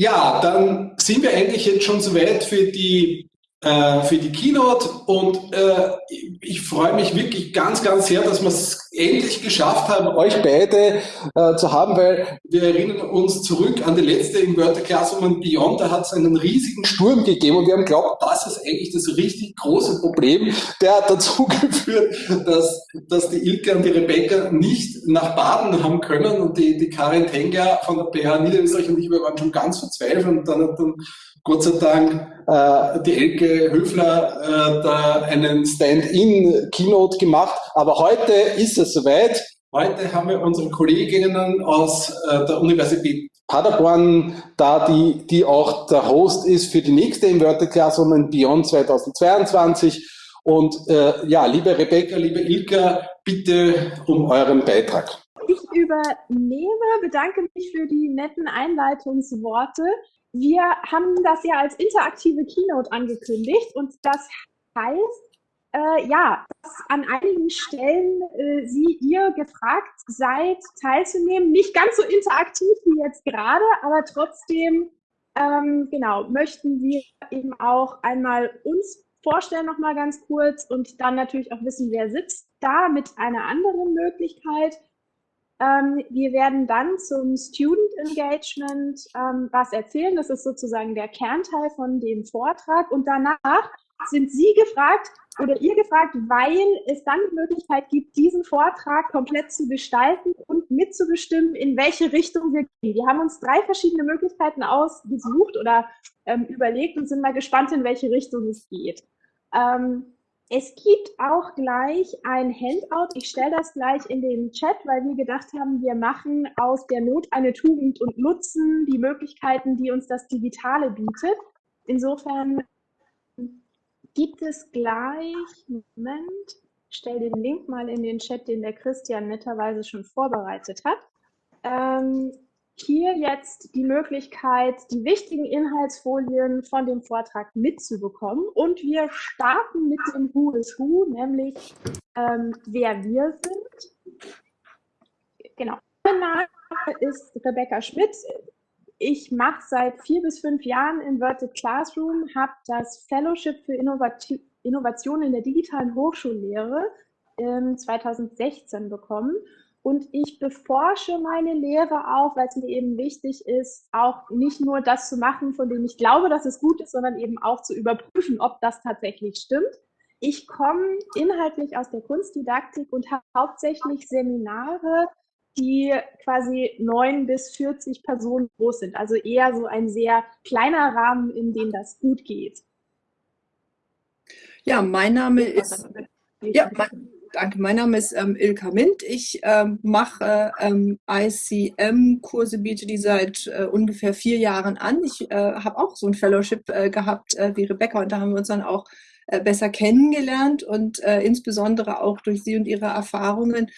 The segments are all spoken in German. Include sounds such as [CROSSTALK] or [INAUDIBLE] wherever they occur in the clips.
Ja, dann sind wir eigentlich jetzt schon soweit für die äh, für die Keynote und äh, ich freue mich wirklich ganz, ganz sehr, dass wir es endlich geschafft haben, euch beide äh, zu haben, weil wir erinnern uns zurück an die letzte Inverter Classroom Beyond, da hat es einen riesigen Sturm gegeben und wir haben geglaubt, das ist eigentlich das richtig große Problem. Der hat dazu [LAUGHS] geführt, dass, dass die Ilke und die Rebecca nicht nach Baden haben können und die, die Karin Tenger von der PH Niederösterreich und ich, wir waren schon ganz verzweifelt und dann hat dann Gott sei Dank äh, die Elke Höfler äh, da einen Stand-in-Keynote gemacht. Aber heute ist es soweit. Heute haben wir unsere Kolleginnen aus äh, der Universität Paderborn da, die, die auch der Host ist für die nächste Inverted Classroom Beyond 2022. Und äh, ja, liebe Rebecca, liebe Ilka, bitte um euren Beitrag. Ich übernehme, bedanke mich für die netten Einleitungsworte wir haben das ja als interaktive Keynote angekündigt und das heißt, äh, ja, dass an einigen Stellen äh, Sie, ihr gefragt seid, teilzunehmen. Nicht ganz so interaktiv wie jetzt gerade, aber trotzdem, ähm, genau, möchten wir eben auch einmal uns vorstellen nochmal ganz kurz und dann natürlich auch wissen, wer sitzt da mit einer anderen Möglichkeit. Ähm, wir werden dann zum Student Engagement ähm, was erzählen. Das ist sozusagen der Kernteil von dem Vortrag. Und danach sind Sie gefragt oder ihr gefragt, weil es dann die Möglichkeit gibt, diesen Vortrag komplett zu gestalten und mitzubestimmen, in welche Richtung wir gehen. Wir haben uns drei verschiedene Möglichkeiten ausgesucht oder ähm, überlegt und sind mal gespannt, in welche Richtung es geht. Ähm, es gibt auch gleich ein Handout. Ich stelle das gleich in den Chat, weil wir gedacht haben, wir machen aus der Not eine Tugend und nutzen die Möglichkeiten, die uns das Digitale bietet. Insofern gibt es gleich, Moment, ich stelle den Link mal in den Chat, den der Christian netterweise schon vorbereitet hat. Ähm, hier jetzt die Möglichkeit, die wichtigen Inhaltsfolien von dem Vortrag mitzubekommen. Und wir starten mit dem Who is Who, nämlich ähm, wer wir sind. Genau. Mein Name ist Rebecca Schmidt. Ich mache seit vier bis fünf Jahren Inverted Classroom, habe das Fellowship für Innovati Innovation in der digitalen Hochschullehre ähm, 2016 bekommen und ich beforsche meine Lehre auch, weil es mir eben wichtig ist, auch nicht nur das zu machen, von dem ich glaube, dass es gut ist, sondern eben auch zu überprüfen, ob das tatsächlich stimmt. Ich komme inhaltlich aus der Kunstdidaktik und habe hauptsächlich Seminare, die quasi neun bis 40 Personen groß sind. Also eher so ein sehr kleiner Rahmen, in dem das gut geht. Ja, mein Name ist. Ja, mein, Danke, mein Name ist ähm, Ilka Mint. Ich ähm, mache ähm, ICM-Kurse, biete die seit äh, ungefähr vier Jahren an. Ich äh, habe auch so ein Fellowship äh, gehabt äh, wie Rebecca und da haben wir uns dann auch äh, besser kennengelernt und äh, insbesondere auch durch sie und ihre Erfahrungen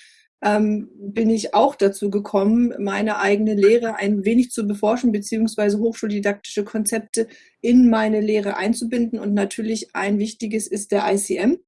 ähm, bin ich auch dazu gekommen, meine eigene Lehre ein wenig zu beforschen, beziehungsweise hochschuldidaktische Konzepte in meine Lehre einzubinden. Und natürlich ein wichtiges ist der ICM.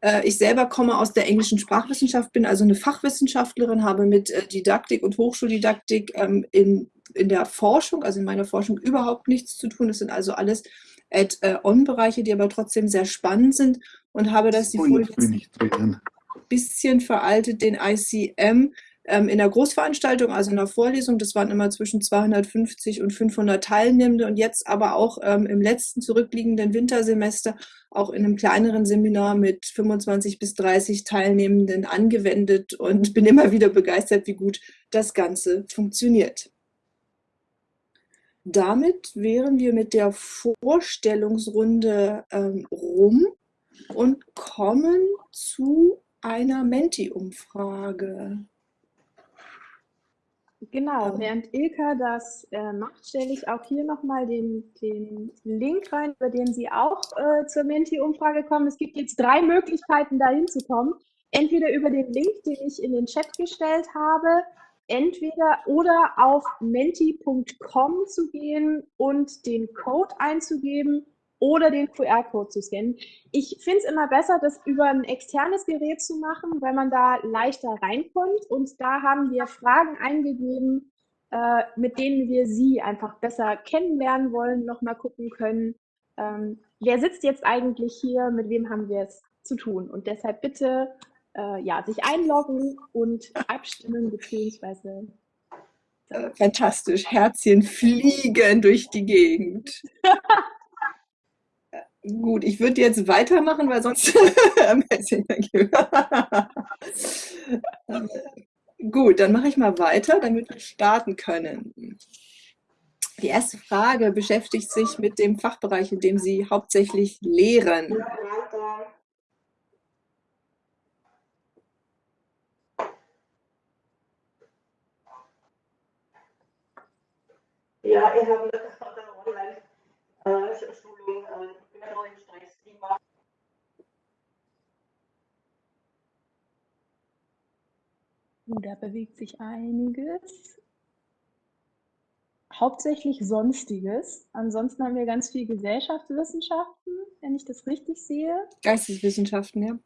Äh, ich selber komme aus der englischen Sprachwissenschaft, bin also eine Fachwissenschaftlerin, habe mit äh, Didaktik und Hochschuldidaktik ähm, in, in der Forschung, also in meiner Forschung überhaupt nichts zu tun. Das sind also alles Add-on-Bereiche, die aber trotzdem sehr spannend sind und habe das die Folie ein bisschen veraltet, den ICM ähm, in der Großveranstaltung, also in der Vorlesung. Das waren immer zwischen 250 und 500 Teilnehmende und jetzt aber auch ähm, im letzten zurückliegenden Wintersemester auch in einem kleineren Seminar mit 25 bis 30 Teilnehmenden angewendet und bin immer wieder begeistert, wie gut das Ganze funktioniert. Damit wären wir mit der Vorstellungsrunde ähm, rum und kommen zu einer Menti-Umfrage. Genau, während Ilka das äh, macht, stelle ich auch hier nochmal den, den Link rein, über den Sie auch äh, zur Menti-Umfrage kommen. Es gibt jetzt drei Möglichkeiten, da hinzukommen. Entweder über den Link, den ich in den Chat gestellt habe, entweder oder auf menti.com zu gehen und den Code einzugeben oder den QR-Code zu scannen. Ich finde es immer besser, das über ein externes Gerät zu machen, weil man da leichter reinkommt. Und da haben wir Fragen eingegeben, äh, mit denen wir Sie einfach besser kennenlernen wollen, nochmal gucken können, ähm, wer sitzt jetzt eigentlich hier, mit wem haben wir es zu tun. Und deshalb bitte äh, ja, sich einloggen und abstimmen beziehungsweise äh, fantastisch. Herzchen fliegen durch die Gegend. [LAUGHS] Gut, ich würde jetzt weitermachen, weil sonst [LAUGHS] Gut, dann mache ich mal weiter, damit wir starten können. Die erste Frage beschäftigt sich mit dem Fachbereich, in dem Sie hauptsächlich lehren. Ja, ich habe eine Online-Schulung, bin noch im Stress. Da bewegt sich einiges. Hauptsächlich Sonstiges. Ansonsten haben wir ganz viel Gesellschaftswissenschaften, wenn ich das richtig sehe. Geisteswissenschaften, ja.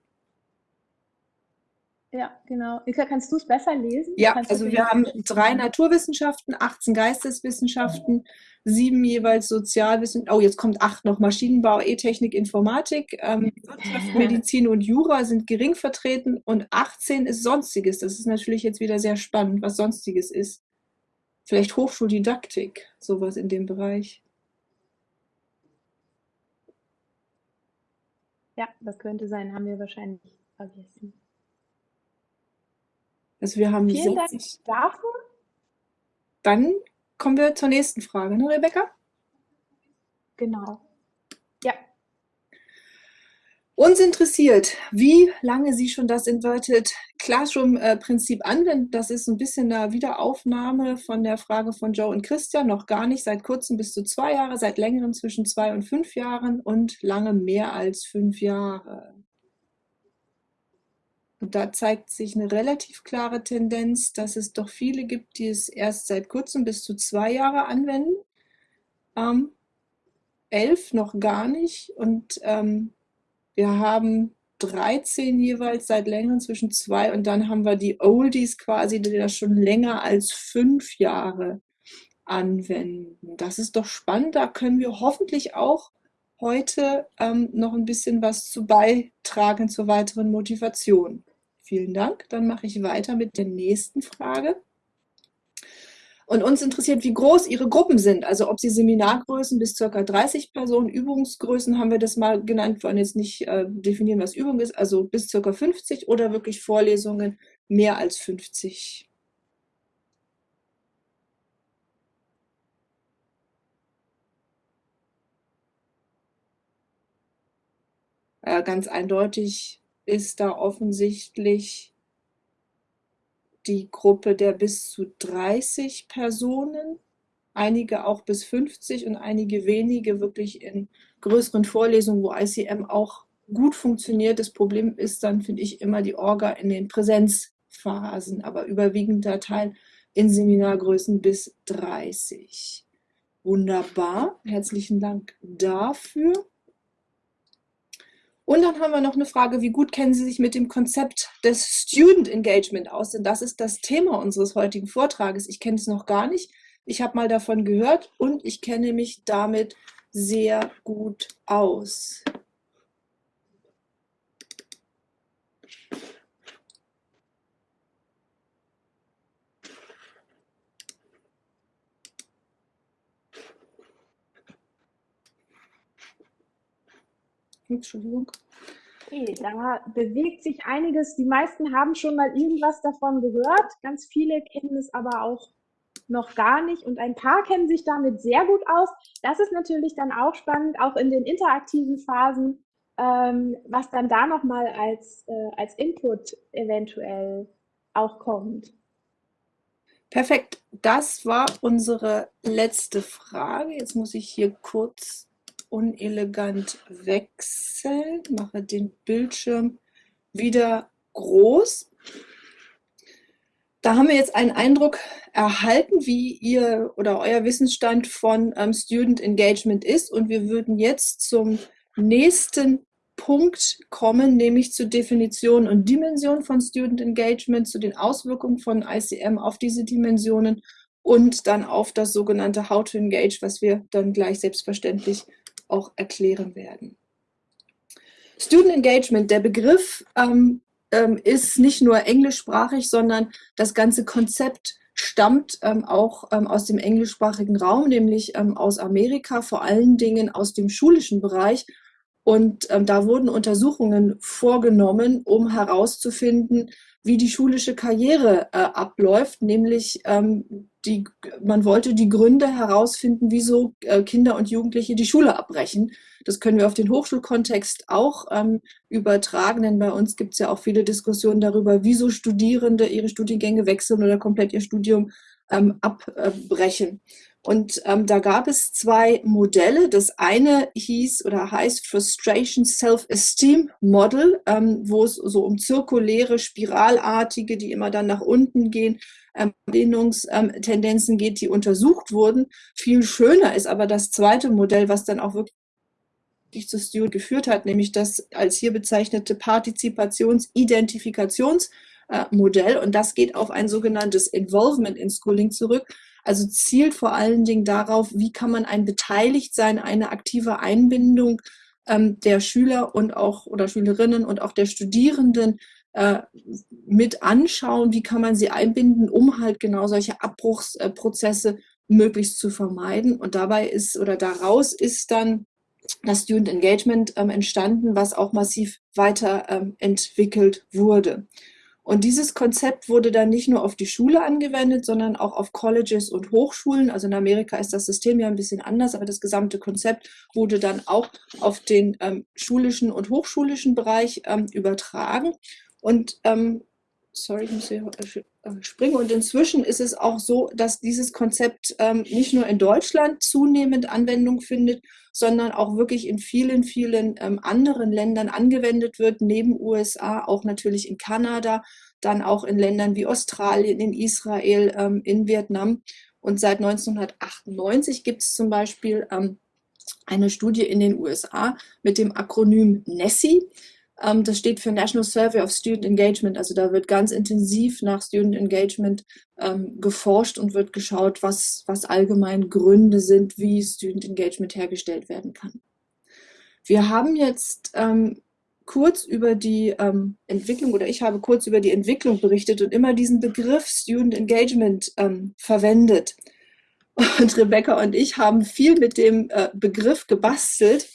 Ja, genau. Ilka, kannst du es besser lesen? Ja, also wir haben drei Naturwissenschaften, 18 Geisteswissenschaften, sieben jeweils Sozialwissenschaften. Oh, jetzt kommt acht noch. Maschinenbau, E-Technik, Informatik, ähm, Wirtschaft, Medizin und Jura sind gering vertreten und 18 ist Sonstiges. Das ist natürlich jetzt wieder sehr spannend, was Sonstiges ist. Vielleicht Hochschuldidaktik, sowas in dem Bereich. Ja, das könnte sein, haben wir wahrscheinlich vergessen. Also wir haben Vielen 60. Dank dafür. Dann kommen wir zur nächsten Frage, ne, Rebecca? Genau. Ja. Uns interessiert, wie lange Sie schon das Inverted Classroom-Prinzip anwenden. Das ist ein bisschen eine Wiederaufnahme von der Frage von Joe und Christian. Noch gar nicht, seit kurzem bis zu zwei Jahre, seit längerem zwischen zwei und fünf Jahren und lange mehr als fünf Jahre. Und da zeigt sich eine relativ klare Tendenz, dass es doch viele gibt, die es erst seit kurzem bis zu zwei Jahre anwenden. Ähm, elf noch gar nicht. Und ähm, wir haben 13 jeweils seit längerem zwischen zwei und dann haben wir die Oldies quasi, die das schon länger als fünf Jahre anwenden. Das ist doch spannend. Da können wir hoffentlich auch heute ähm, noch ein bisschen was zu beitragen zur weiteren Motivation. Vielen Dank. Dann mache ich weiter mit der nächsten Frage. Und uns interessiert, wie groß Ihre Gruppen sind. Also ob Sie Seminargrößen bis ca. 30 Personen, Übungsgrößen haben wir das mal genannt, wollen jetzt nicht äh, definieren, was Übung ist, also bis ca. 50 oder wirklich Vorlesungen mehr als 50. Äh, ganz eindeutig ist da offensichtlich die Gruppe der bis zu 30 Personen, einige auch bis 50 und einige wenige wirklich in größeren Vorlesungen, wo ICM auch gut funktioniert. Das Problem ist dann, finde ich, immer die Orga in den Präsenzphasen, aber überwiegender Teil in Seminargrößen bis 30. Wunderbar, herzlichen Dank dafür. Und dann haben wir noch eine Frage, wie gut kennen Sie sich mit dem Konzept des Student Engagement aus? Denn das ist das Thema unseres heutigen Vortrages. Ich kenne es noch gar nicht. Ich habe mal davon gehört und ich kenne mich damit sehr gut aus. Entschuldigung. Okay, da bewegt sich einiges. Die meisten haben schon mal irgendwas davon gehört. Ganz viele kennen es aber auch noch gar nicht und ein paar kennen sich damit sehr gut aus. Das ist natürlich dann auch spannend, auch in den interaktiven Phasen, ähm, was dann da nochmal als, äh, als Input eventuell auch kommt. Perfekt, das war unsere letzte Frage. Jetzt muss ich hier kurz unelegant wechseln, mache den Bildschirm wieder groß. Da haben wir jetzt einen Eindruck erhalten, wie ihr oder euer Wissensstand von ähm, Student Engagement ist. Und wir würden jetzt zum nächsten Punkt kommen, nämlich zur Definition und Dimension von Student Engagement, zu den Auswirkungen von ICM auf diese Dimensionen und dann auf das sogenannte How to Engage, was wir dann gleich selbstverständlich auch erklären werden. Student Engagement, der Begriff ähm, ähm, ist nicht nur englischsprachig, sondern das ganze Konzept stammt ähm, auch ähm, aus dem englischsprachigen Raum, nämlich ähm, aus Amerika, vor allen Dingen aus dem schulischen Bereich. Und ähm, da wurden Untersuchungen vorgenommen, um herauszufinden, wie die schulische Karriere äh, abläuft, nämlich ähm, die, man wollte die Gründe herausfinden, wieso äh, Kinder und Jugendliche die Schule abbrechen. Das können wir auf den Hochschulkontext auch ähm, übertragen, denn bei uns gibt es ja auch viele Diskussionen darüber, wieso Studierende ihre Studiengänge wechseln oder komplett ihr Studium ähm, abbrechen. Und ähm, da gab es zwei Modelle. Das eine hieß oder heißt Frustration Self-Esteem Model, ähm, wo es so um zirkuläre, spiralartige, die immer dann nach unten gehen, ähm, Lehnungstendenzen geht, die untersucht wurden. Viel schöner ist aber das zweite Modell, was dann auch wirklich zu Stewart geführt hat, nämlich das als hier bezeichnete Partizipations-Identifikationsmodell. Und das geht auf ein sogenanntes Involvement in Schooling zurück. Also zielt vor allen Dingen darauf, wie kann man ein Beteiligtsein, eine aktive Einbindung ähm, der Schüler und auch oder Schülerinnen und auch der Studierenden äh, mit anschauen, wie kann man sie einbinden, um halt genau solche Abbruchsprozesse möglichst zu vermeiden. Und dabei ist oder daraus ist dann das Student Engagement ähm, entstanden, was auch massiv weiterentwickelt ähm, wurde. Und dieses Konzept wurde dann nicht nur auf die Schule angewendet, sondern auch auf Colleges und Hochschulen. Also in Amerika ist das System ja ein bisschen anders, aber das gesamte Konzept wurde dann auch auf den ähm, schulischen und hochschulischen Bereich ähm, übertragen. Und ähm, sorry, ich muss hier äh, springen. Und inzwischen ist es auch so, dass dieses Konzept ähm, nicht nur in Deutschland zunehmend Anwendung findet, sondern auch wirklich in vielen, vielen ähm, anderen Ländern angewendet wird, neben USA, auch natürlich in Kanada, dann auch in Ländern wie Australien, in Israel, ähm, in Vietnam. Und seit 1998 gibt es zum Beispiel ähm, eine Studie in den USA mit dem Akronym NESSI. Ähm, das steht für National Survey of Student Engagement. Also da wird ganz intensiv nach Student Engagement ähm, geforscht und wird geschaut, was, was allgemein Gründe sind, wie Student Engagement hergestellt werden kann. Wir haben jetzt ähm, kurz über die ähm, Entwicklung oder ich habe kurz über die Entwicklung berichtet und immer diesen Begriff Student Engagement ähm, verwendet. Und Rebecca und ich haben viel mit dem äh, Begriff gebastelt.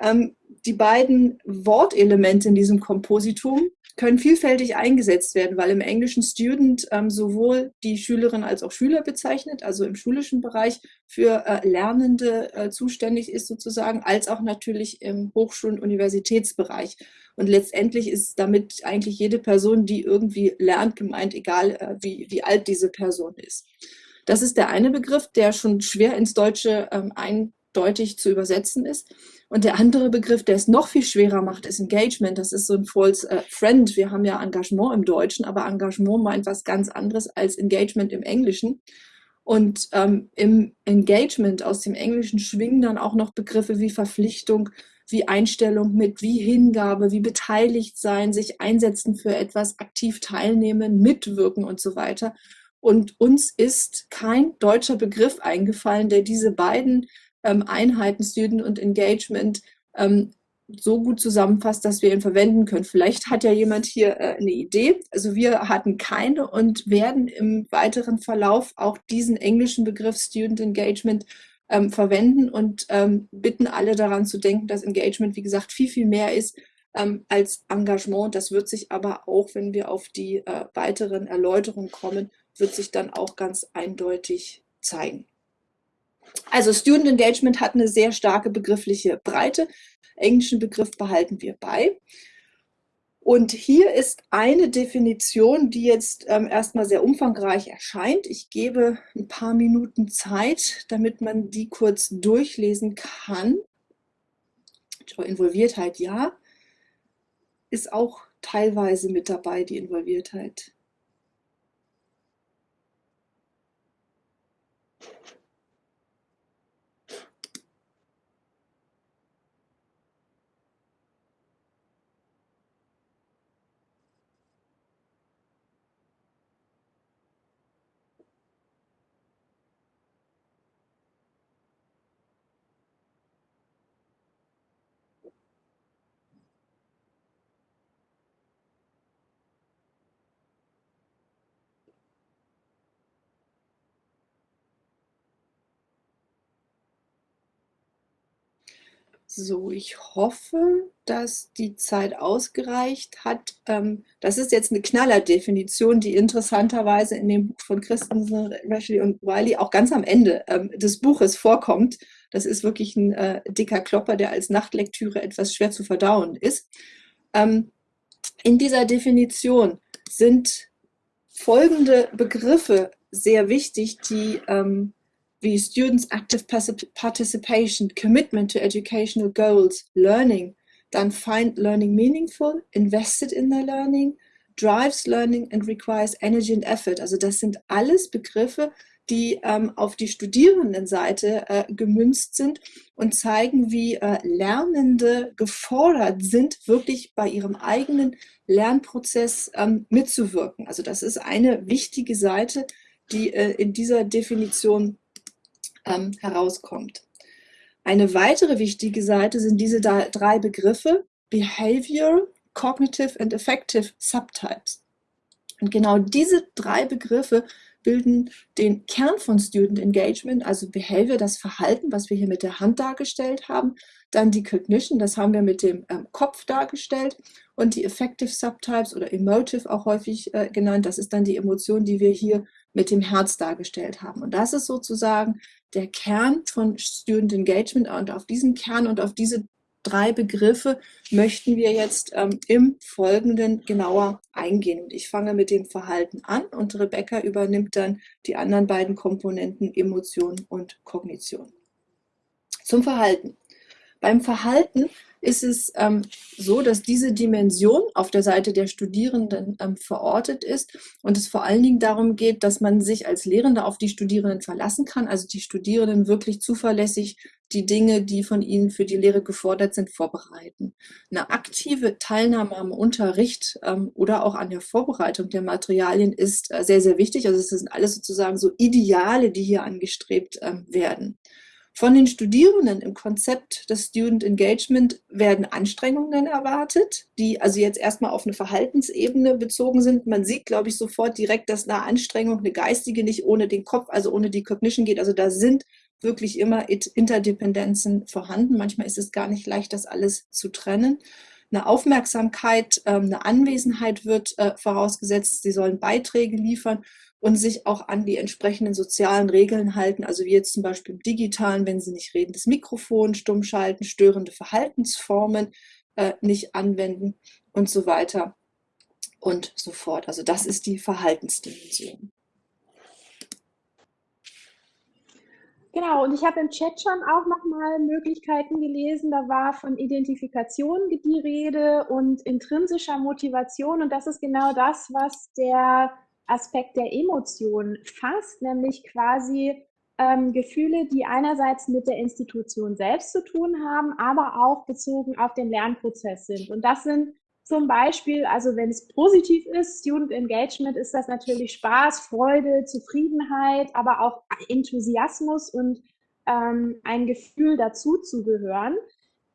Ähm, die beiden Wortelemente in diesem Kompositum können vielfältig eingesetzt werden, weil im Englischen Student ähm, sowohl die Schülerin als auch Schüler bezeichnet, also im schulischen Bereich für äh, Lernende äh, zuständig ist sozusagen, als auch natürlich im Hochschul- und Universitätsbereich. Und letztendlich ist damit eigentlich jede Person, die irgendwie lernt, gemeint, egal äh, wie, wie alt diese Person ist. Das ist der eine Begriff, der schon schwer ins Deutsche ähm, eindeutig zu übersetzen ist. Und der andere Begriff, der es noch viel schwerer macht, ist Engagement. Das ist so ein false äh, friend. Wir haben ja Engagement im Deutschen, aber Engagement meint was ganz anderes als Engagement im Englischen. Und ähm, im Engagement aus dem Englischen schwingen dann auch noch Begriffe wie Verpflichtung, wie Einstellung mit, wie Hingabe, wie beteiligt sein, sich einsetzen für etwas, aktiv teilnehmen, mitwirken und so weiter. Und uns ist kein deutscher Begriff eingefallen, der diese beiden Einheiten, Student und Engagement, ähm, so gut zusammenfasst, dass wir ihn verwenden können. Vielleicht hat ja jemand hier äh, eine Idee. Also wir hatten keine und werden im weiteren Verlauf auch diesen englischen Begriff Student Engagement ähm, verwenden und ähm, bitten alle daran zu denken, dass Engagement, wie gesagt, viel, viel mehr ist ähm, als Engagement. Das wird sich aber auch, wenn wir auf die äh, weiteren Erläuterungen kommen, wird sich dann auch ganz eindeutig zeigen. Also Student Engagement hat eine sehr starke begriffliche Breite. Englischen Begriff behalten wir bei. Und hier ist eine Definition, die jetzt ähm, erstmal sehr umfangreich erscheint. Ich gebe ein paar Minuten Zeit, damit man die kurz durchlesen kann. Involviertheit, ja, ist auch teilweise mit dabei, die Involviertheit. So, ich hoffe, dass die Zeit ausgereicht hat. Ähm, das ist jetzt eine Knallerdefinition, die interessanterweise in dem Buch von Christensen, Rashley und Wiley auch ganz am Ende ähm, des Buches vorkommt. Das ist wirklich ein äh, dicker Klopper, der als Nachtlektüre etwas schwer zu verdauen ist. Ähm, in dieser Definition sind folgende Begriffe sehr wichtig, die wie Students Active Participation, Commitment to Educational Goals, Learning, dann Find Learning Meaningful, Invested in their Learning, Drives Learning and Requires Energy and Effort. Also das sind alles Begriffe, die ähm, auf die Studierendenseite äh, gemünzt sind und zeigen, wie äh, Lernende gefordert sind, wirklich bei ihrem eigenen Lernprozess ähm, mitzuwirken. Also das ist eine wichtige Seite, die äh, in dieser Definition ähm, herauskommt. Eine weitere wichtige Seite sind diese drei Begriffe Behavior, Cognitive and Affective Subtypes. Und genau diese drei Begriffe bilden den Kern von Student Engagement, also Behavior, das Verhalten, was wir hier mit der Hand dargestellt haben, dann die Cognition, das haben wir mit dem ähm, Kopf dargestellt und die Affective Subtypes oder Emotive auch häufig äh, genannt, das ist dann die Emotion, die wir hier mit dem Herz dargestellt haben. Und das ist sozusagen der Kern von Student Engagement und auf diesen Kern und auf diese drei Begriffe möchten wir jetzt ähm, im Folgenden genauer eingehen. Und ich fange mit dem Verhalten an und Rebecca übernimmt dann die anderen beiden Komponenten Emotion und Kognition. Zum Verhalten. Beim Verhalten ist es ähm, so, dass diese Dimension auf der Seite der Studierenden ähm, verortet ist und es vor allen Dingen darum geht, dass man sich als Lehrender auf die Studierenden verlassen kann, also die Studierenden wirklich zuverlässig die Dinge, die von ihnen für die Lehre gefordert sind, vorbereiten. Eine aktive Teilnahme am Unterricht ähm, oder auch an der Vorbereitung der Materialien ist äh, sehr, sehr wichtig. Also es sind alles sozusagen so Ideale, die hier angestrebt ähm, werden. Von den Studierenden im Konzept des Student Engagement werden Anstrengungen erwartet, die also jetzt erstmal auf eine Verhaltensebene bezogen sind. Man sieht, glaube ich, sofort direkt, dass eine Anstrengung, eine geistige nicht ohne den Kopf, also ohne die Cognition geht. Also da sind wirklich immer Interdependenzen vorhanden. Manchmal ist es gar nicht leicht, das alles zu trennen. Eine Aufmerksamkeit, ähm, eine Anwesenheit wird äh, vorausgesetzt. Sie sollen Beiträge liefern und sich auch an die entsprechenden sozialen Regeln halten, also wie jetzt zum Beispiel im Digitalen, wenn Sie nicht reden, das Mikrofon stumm schalten, störende Verhaltensformen äh, nicht anwenden und so weiter und so fort. Also das ist die Verhaltensdimension. Genau, und ich habe im Chat schon auch nochmal Möglichkeiten gelesen. Da war von Identifikation die Rede und intrinsischer Motivation. Und das ist genau das, was der Aspekt der Emotion fasst, nämlich quasi ähm, Gefühle, die einerseits mit der Institution selbst zu tun haben, aber auch bezogen auf den Lernprozess sind. Und das sind zum Beispiel, also wenn es positiv ist, Student Engagement, ist das natürlich Spaß, Freude, Zufriedenheit, aber auch Enthusiasmus und ähm, ein Gefühl dazu zu gehören.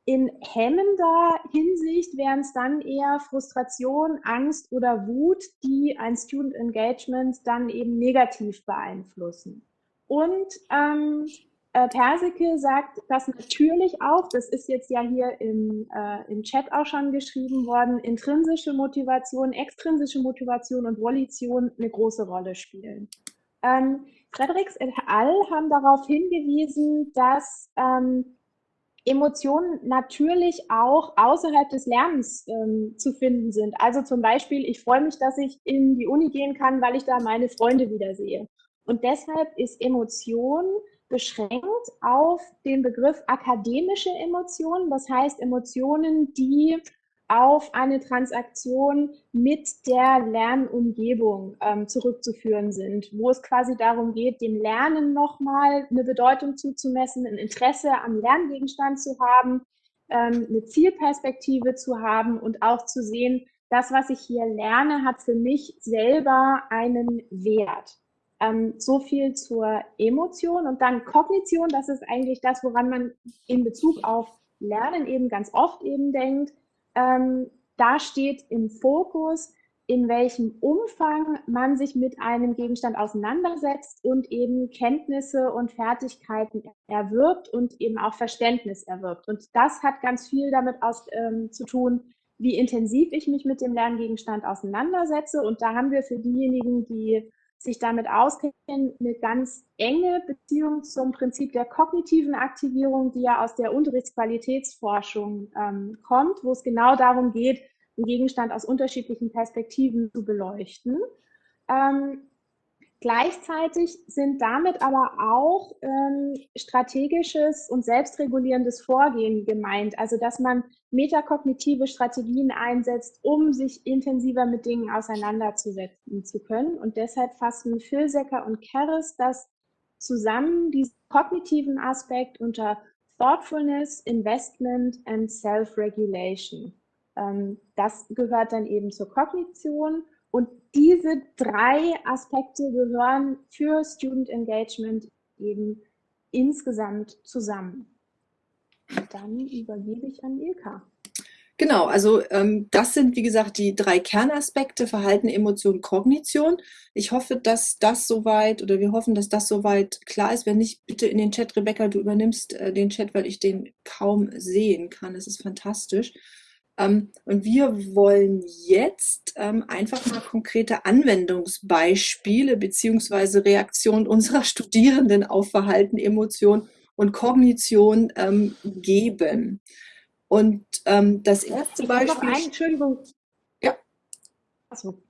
In hemmender Hinsicht wären es dann eher Frustration, Angst oder Wut, die ein Student Engagement dann eben negativ beeinflussen. Und ähm, äh, Persike sagt das natürlich auch, das ist jetzt ja hier im, äh, im Chat auch schon geschrieben worden, intrinsische Motivation, extrinsische Motivation und Volition eine große Rolle spielen. Ähm, Fredericks et al. haben darauf hingewiesen, dass ähm, Emotionen natürlich auch außerhalb des Lernens ähm, zu finden sind. Also zum Beispiel, ich freue mich, dass ich in die Uni gehen kann, weil ich da meine Freunde wiedersehe. Und deshalb ist Emotion beschränkt auf den Begriff akademische Emotionen, das heißt Emotionen, die auf eine Transaktion mit der Lernumgebung ähm, zurückzuführen sind, wo es quasi darum geht, dem Lernen nochmal eine Bedeutung zuzumessen, ein Interesse am Lerngegenstand zu haben, ähm, eine Zielperspektive zu haben und auch zu sehen, das, was ich hier lerne, hat für mich selber einen Wert. Ähm, so viel zur Emotion und dann Kognition, das ist eigentlich das, woran man in Bezug auf Lernen eben ganz oft eben denkt, ähm, da steht im Fokus in welchem Umfang man sich mit einem Gegenstand auseinandersetzt und eben Kenntnisse und Fertigkeiten erwirbt und eben auch Verständnis erwirbt. Und das hat ganz viel damit aus, ähm, zu tun, wie intensiv ich mich mit dem Lerngegenstand auseinandersetze. Und da haben wir für diejenigen, die sich damit auskennen, eine ganz enge Beziehung zum Prinzip der kognitiven Aktivierung, die ja aus der Unterrichtsqualitätsforschung ähm, kommt, wo es genau darum geht, einen Gegenstand aus unterschiedlichen Perspektiven zu beleuchten. Ähm, Gleichzeitig sind damit aber auch ähm, strategisches und selbstregulierendes Vorgehen gemeint, also dass man metakognitive Strategien einsetzt, um sich intensiver mit Dingen auseinanderzusetzen zu können. Und deshalb fassen Filsecker und Keres das zusammen, diesen kognitiven Aspekt unter Thoughtfulness, Investment and Self-Regulation. Ähm, das gehört dann eben zur Kognition und diese drei Aspekte gehören für Student Engagement eben insgesamt zusammen. Dann übergebe ich an Ilka. Genau, also ähm, das sind, wie gesagt, die drei Kernaspekte, Verhalten, Emotion, Kognition. Ich hoffe, dass das soweit, oder wir hoffen, dass das soweit klar ist. Wenn nicht, bitte in den Chat, Rebecca, du übernimmst äh, den Chat, weil ich den kaum sehen kann. Das ist fantastisch. Ähm, und wir wollen jetzt ähm, einfach mal konkrete Anwendungsbeispiele beziehungsweise Reaktionen unserer Studierenden auf Verhalten, Emotion und Kognition ähm, geben. Und das erste Beispiel. Ein, Entschuldigung. Ja. Achso.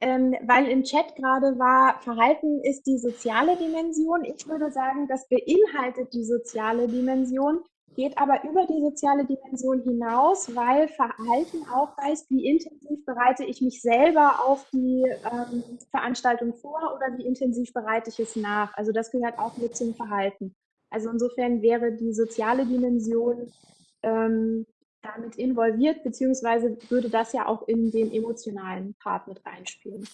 Ähm, weil im Chat gerade war, Verhalten ist die soziale Dimension. Ich würde sagen, das beinhaltet die soziale Dimension geht aber über die soziale Dimension hinaus, weil Verhalten auch heißt, wie intensiv bereite ich mich selber auf die ähm, Veranstaltung vor oder wie intensiv bereite ich es nach. Also das gehört auch mit zum Verhalten. Also insofern wäre die soziale Dimension ähm, damit involviert, beziehungsweise würde das ja auch in den emotionalen Part mit reinspielen.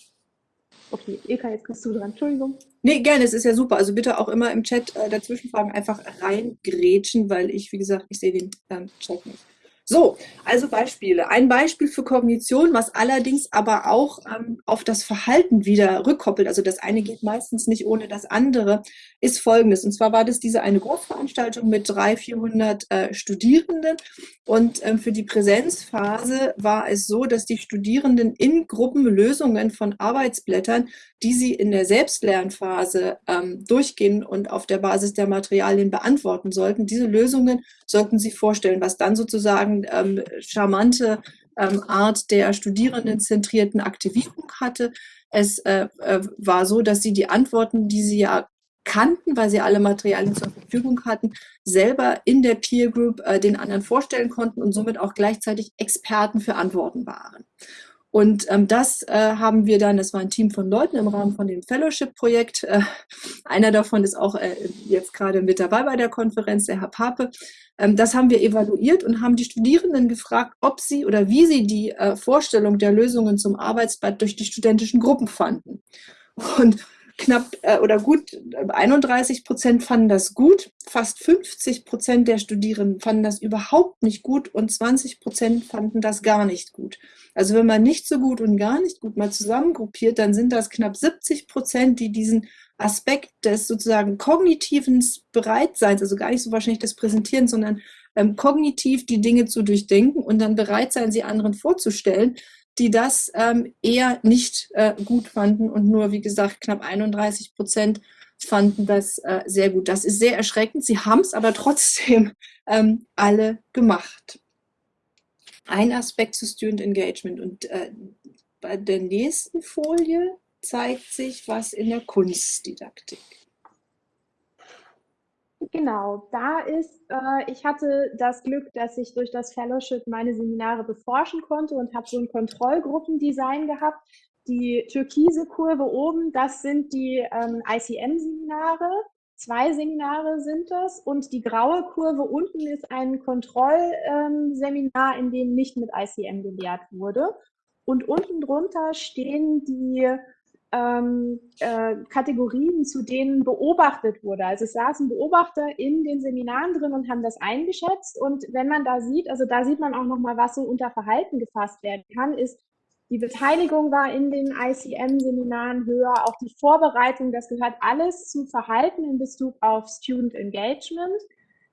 Okay, Ilka, jetzt bist du dran. Entschuldigung. Nee, gerne, es ist ja super. Also bitte auch immer im Chat äh, dazwischen fragen, einfach reingrätschen, weil ich, wie gesagt, ich sehe den ähm, Chat nicht. So, also Beispiele. Ein Beispiel für Kognition, was allerdings aber auch ähm, auf das Verhalten wieder rückkoppelt. Also das eine geht meistens nicht ohne das andere, ist folgendes. Und zwar war das diese eine Großveranstaltung mit 300, 400 äh, Studierenden. Und ähm, für die Präsenzphase war es so, dass die Studierenden in Gruppen Lösungen von Arbeitsblättern, die sie in der Selbstlernphase ähm, durchgehen und auf der Basis der Materialien beantworten sollten, diese Lösungen sollten sie vorstellen, was dann sozusagen ähm, charmante ähm, Art der studierendenzentrierten Aktivierung hatte. Es äh, äh, war so, dass sie die Antworten, die sie ja kannten, weil sie alle Materialien zur Verfügung hatten, selber in der Peer Group äh, den anderen vorstellen konnten und somit auch gleichzeitig Experten für Antworten waren. Und ähm, das äh, haben wir dann, das war ein Team von Leuten im Rahmen von dem Fellowship-Projekt. Äh, einer davon ist auch äh, jetzt gerade mit dabei bei der Konferenz, der Herr Pape. Ähm, das haben wir evaluiert und haben die Studierenden gefragt, ob sie oder wie sie die äh, Vorstellung der Lösungen zum Arbeitsblatt durch die studentischen Gruppen fanden. Und knapp äh, oder gut 31 Prozent fanden das gut, fast 50 Prozent der Studierenden fanden das überhaupt nicht gut und 20 Prozent fanden das gar nicht gut. Also wenn man nicht so gut und gar nicht gut mal zusammengruppiert, dann sind das knapp 70 Prozent, die diesen Aspekt des sozusagen kognitiven Bereitseins, also gar nicht so wahrscheinlich das Präsentieren, sondern ähm, kognitiv die Dinge zu durchdenken und dann bereit sein, sie anderen vorzustellen, die das ähm, eher nicht äh, gut fanden und nur, wie gesagt, knapp 31 Prozent fanden das äh, sehr gut. Das ist sehr erschreckend. Sie haben es aber trotzdem [LAUGHS] ähm, alle gemacht. Ein Aspekt zu Student Engagement und äh, bei der nächsten Folie zeigt sich was in der Kunstdidaktik. Genau, da ist, äh, ich hatte das Glück, dass ich durch das Fellowship meine Seminare beforschen konnte und habe so ein Kontrollgruppendesign gehabt. Die türkise Kurve oben, das sind die ähm, ICM-Seminare. Zwei Seminare sind das und die graue Kurve unten ist ein Kontrollseminar, in dem nicht mit ICM gelehrt wurde. Und unten drunter stehen die ähm, äh, Kategorien, zu denen beobachtet wurde. Also es saßen Beobachter in den Seminaren drin und haben das eingeschätzt. Und wenn man da sieht, also da sieht man auch nochmal, was so unter Verhalten gefasst werden kann, ist die Beteiligung war in den ICM-Seminaren höher, auch die Vorbereitung, das gehört alles zu Verhalten in Bezug auf Student Engagement.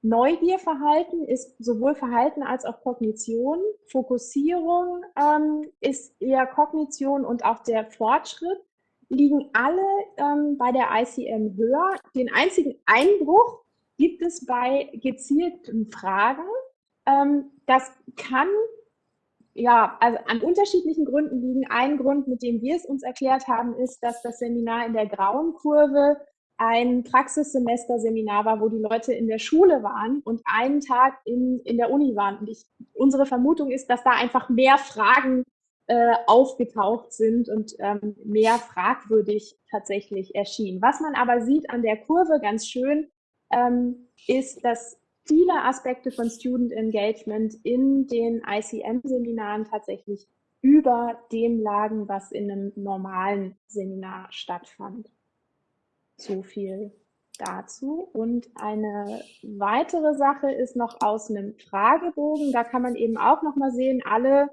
Neugierverhalten ist sowohl Verhalten als auch Kognition. Fokussierung ähm, ist eher Kognition und auch der Fortschritt liegen alle ähm, bei der ICM höher. Den einzigen Einbruch gibt es bei gezielten Fragen. Ähm, das kann ja, also an unterschiedlichen Gründen liegen. Ein Grund, mit dem wir es uns erklärt haben, ist, dass das Seminar in der grauen Kurve ein Praxissemester-Seminar war, wo die Leute in der Schule waren und einen Tag in, in der Uni waren. Und ich, unsere Vermutung ist, dass da einfach mehr Fragen äh, aufgetaucht sind und ähm, mehr fragwürdig tatsächlich erschienen. Was man aber sieht an der Kurve ganz schön, ähm, ist, dass viele Aspekte von Student Engagement in den ICM-Seminaren tatsächlich über dem lagen, was in einem normalen Seminar stattfand. So viel dazu. Und eine weitere Sache ist noch aus einem Fragebogen. Da kann man eben auch noch mal sehen, alle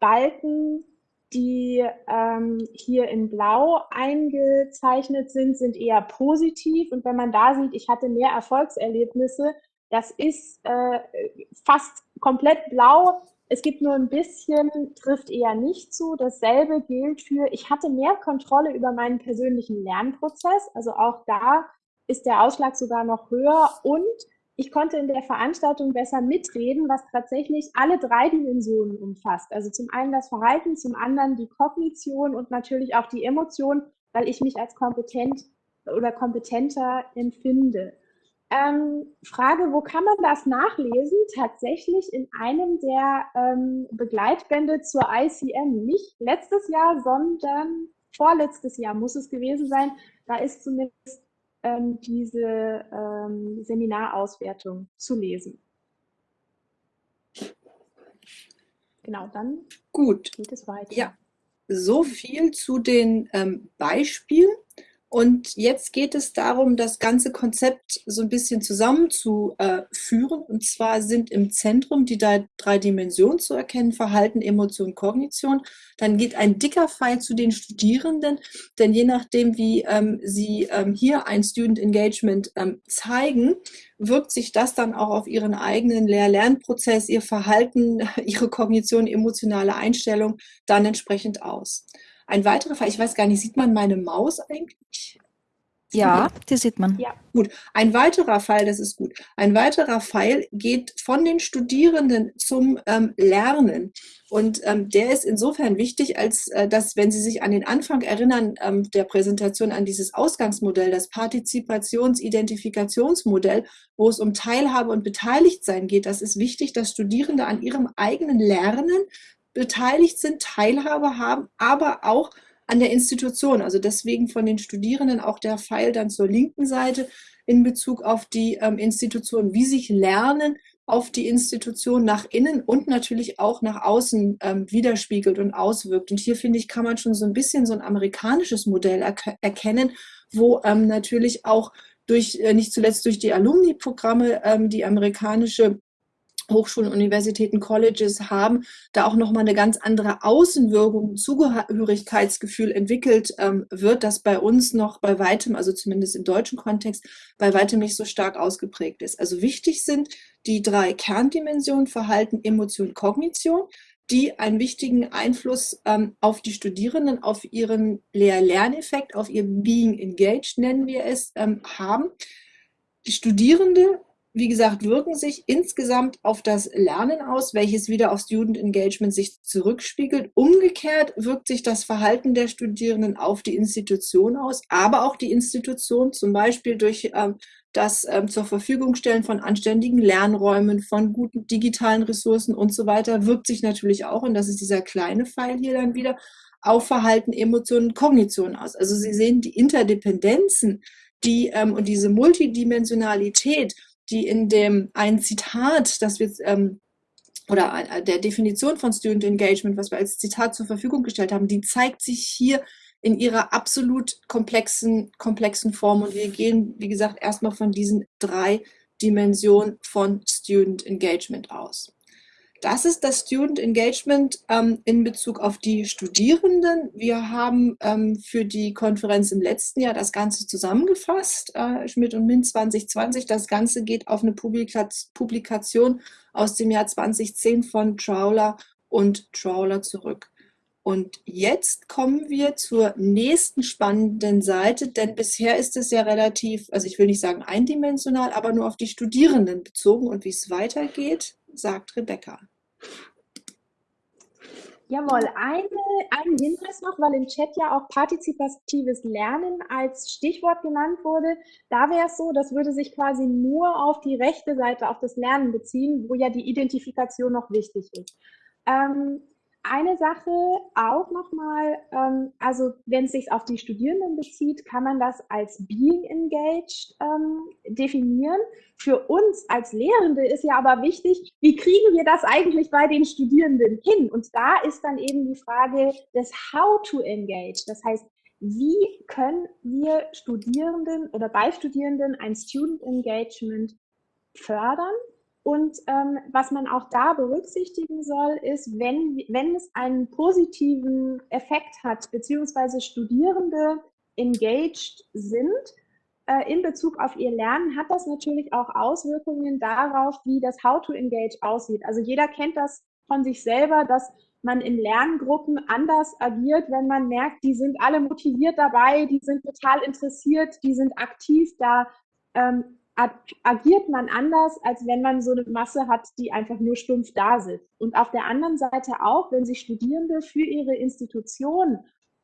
Balken, die ähm, hier in Blau eingezeichnet sind, sind eher positiv. Und wenn man da sieht, ich hatte mehr Erfolgserlebnisse, das ist äh, fast komplett blau. Es gibt nur ein bisschen, trifft eher nicht zu. Dasselbe gilt für, ich hatte mehr Kontrolle über meinen persönlichen Lernprozess. Also auch da ist der Ausschlag sogar noch höher und ich konnte in der Veranstaltung besser mitreden, was tatsächlich alle drei Dimensionen umfasst. Also zum einen das Verhalten, zum anderen die Kognition und natürlich auch die Emotion, weil ich mich als kompetent oder kompetenter empfinde. Ähm, Frage, wo kann man das nachlesen? Tatsächlich in einem der ähm, Begleitbände zur ICM. Nicht letztes Jahr, sondern vorletztes Jahr muss es gewesen sein. Da ist zumindest ähm, diese ähm, Seminarauswertung zu lesen. Genau, dann Gut. geht es weiter. Ja, so viel zu den ähm, Beispielen. Und jetzt geht es darum, das ganze Konzept so ein bisschen zusammenzuführen. Und zwar sind im Zentrum die drei Dimensionen zu erkennen, Verhalten, Emotion, Kognition. Dann geht ein dicker Pfeil zu den Studierenden, denn je nachdem, wie ähm, sie ähm, hier ein Student Engagement ähm, zeigen, wirkt sich das dann auch auf ihren eigenen Lehr-Lernprozess, ihr Verhalten, [LAUGHS] ihre Kognition, emotionale Einstellung dann entsprechend aus. Ein weiterer Fall, ich weiß gar nicht, sieht man meine Maus eigentlich? Ja, die sieht man. Ja. Gut. Ein weiterer Fall, das ist gut. Ein weiterer Pfeil geht von den Studierenden zum ähm, Lernen. Und ähm, der ist insofern wichtig, als äh, dass, wenn Sie sich an den Anfang erinnern ähm, der Präsentation, an dieses Ausgangsmodell, das Partizipations-Identifikationsmodell, wo es um Teilhabe und Beteiligtsein geht, das ist wichtig, dass Studierende an ihrem eigenen Lernen beteiligt sind, Teilhabe haben, aber auch an der Institution. Also deswegen von den Studierenden auch der Pfeil dann zur linken Seite in Bezug auf die ähm, Institution, wie sich Lernen auf die Institution nach innen und natürlich auch nach außen ähm, widerspiegelt und auswirkt. Und hier finde ich, kann man schon so ein bisschen so ein amerikanisches Modell er erkennen, wo ähm, natürlich auch durch, äh, nicht zuletzt durch die Alumni-Programme, ähm, die amerikanische Hochschulen, Universitäten, Colleges haben, da auch nochmal eine ganz andere Außenwirkung, Zugehörigkeitsgefühl entwickelt ähm, wird, das bei uns noch bei weitem, also zumindest im deutschen Kontext, bei weitem nicht so stark ausgeprägt ist. Also wichtig sind die drei Kerndimensionen Verhalten, Emotion, Kognition, die einen wichtigen Einfluss ähm, auf die Studierenden, auf ihren Lehr-Lerneffekt, auf ihr Being Engaged, nennen wir es, ähm, haben. Die Studierende wie gesagt, wirken sich insgesamt auf das Lernen aus, welches wieder auf Student Engagement sich zurückspiegelt. Umgekehrt wirkt sich das Verhalten der Studierenden auf die Institution aus, aber auch die Institution zum Beispiel durch ähm, das ähm, zur Verfügung stellen von anständigen Lernräumen, von guten digitalen Ressourcen und so weiter, wirkt sich natürlich auch, und das ist dieser kleine Pfeil hier dann wieder, auf Verhalten, Emotionen, Kognition aus. Also Sie sehen die Interdependenzen, die ähm, und diese Multidimensionalität, die in dem ein Zitat, das wir ähm, oder der Definition von Student Engagement, was wir als Zitat zur Verfügung gestellt haben, die zeigt sich hier in ihrer absolut komplexen, komplexen Form. Und wir gehen, wie gesagt, erstmal von diesen drei Dimensionen von Student Engagement aus. Das ist das Student Engagement ähm, in Bezug auf die Studierenden. Wir haben ähm, für die Konferenz im letzten Jahr das Ganze zusammengefasst, äh, Schmidt und Min 2020. Das Ganze geht auf eine Publikation aus dem Jahr 2010 von Trawler und Trawler zurück. Und jetzt kommen wir zur nächsten spannenden Seite, denn bisher ist es ja relativ, also ich will nicht sagen eindimensional, aber nur auf die Studierenden bezogen. Und wie es weitergeht, sagt Rebecca. Jawohl, eine, ein Hinweis noch, weil im Chat ja auch partizipatives Lernen als Stichwort genannt wurde. Da wäre es so, das würde sich quasi nur auf die rechte Seite, auf das Lernen beziehen, wo ja die Identifikation noch wichtig ist. Ähm, eine Sache auch nochmal, ähm, also wenn es sich auf die Studierenden bezieht, kann man das als Being Engaged ähm, definieren. Für uns als Lehrende ist ja aber wichtig, wie kriegen wir das eigentlich bei den Studierenden hin? Und da ist dann eben die Frage des How to Engage. Das heißt, wie können wir Studierenden oder bei Studierenden ein Student Engagement fördern? Und ähm, was man auch da berücksichtigen soll, ist, wenn, wenn es einen positiven Effekt hat, beziehungsweise Studierende engaged sind äh, in Bezug auf ihr Lernen, hat das natürlich auch Auswirkungen darauf, wie das How to Engage aussieht. Also jeder kennt das von sich selber, dass man in Lerngruppen anders agiert, wenn man merkt, die sind alle motiviert dabei, die sind total interessiert, die sind aktiv da. Ähm, agiert man anders, als wenn man so eine Masse hat, die einfach nur stumpf da sitzt. Und auf der anderen Seite auch, wenn sich Studierende für ihre Institution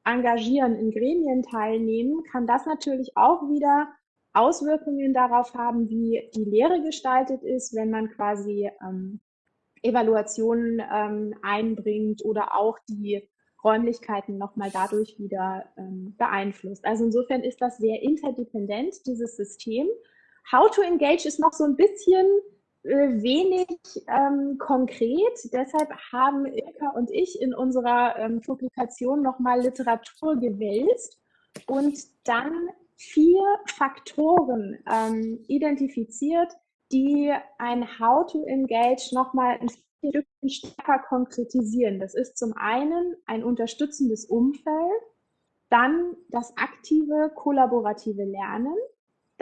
engagieren, in Gremien teilnehmen, kann das natürlich auch wieder Auswirkungen darauf haben, wie die Lehre gestaltet ist, wenn man quasi ähm, Evaluationen ähm, einbringt oder auch die Räumlichkeiten nochmal dadurch wieder ähm, beeinflusst. Also insofern ist das sehr interdependent, dieses System. How to Engage ist noch so ein bisschen äh, wenig ähm, konkret. Deshalb haben Ilka und ich in unserer ähm, Publikation nochmal Literatur gewälzt und dann vier Faktoren ähm, identifiziert, die ein How to Engage nochmal ein Stück stärker konkretisieren. Das ist zum einen ein unterstützendes Umfeld, dann das aktive kollaborative Lernen,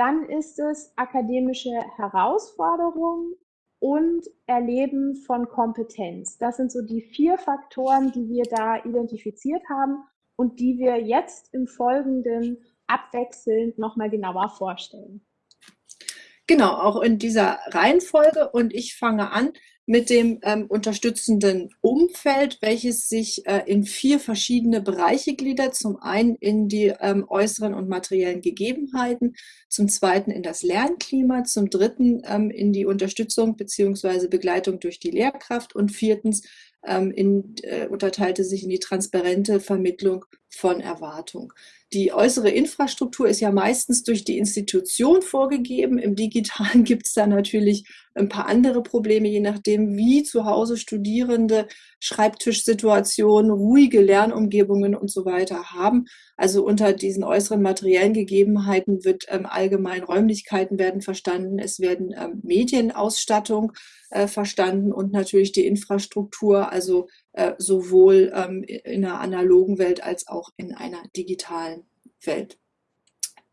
dann ist es akademische Herausforderungen und Erleben von Kompetenz. Das sind so die vier Faktoren, die wir da identifiziert haben und die wir jetzt im Folgenden abwechselnd nochmal genauer vorstellen. Genau, auch in dieser Reihenfolge und ich fange an mit dem ähm, unterstützenden Umfeld, welches sich äh, in vier verschiedene Bereiche gliedert. Zum einen in die ähm, äußeren und materiellen Gegebenheiten, zum zweiten in das Lernklima, zum dritten ähm, in die Unterstützung bzw. Begleitung durch die Lehrkraft und viertens ähm, in, äh, unterteilte sich in die transparente Vermittlung von Erwartung. Die äußere Infrastruktur ist ja meistens durch die Institution vorgegeben. Im Digitalen [LAUGHS] gibt es da natürlich ein paar andere Probleme, je nachdem, wie zu Hause Studierende Schreibtischsituationen, ruhige Lernumgebungen und so weiter haben. Also unter diesen äußeren materiellen Gegebenheiten wird ähm, allgemein Räumlichkeiten werden verstanden, es werden ähm, Medienausstattung äh, verstanden und natürlich die Infrastruktur, also äh, sowohl ähm, in einer analogen Welt als auch in einer digitalen Welt.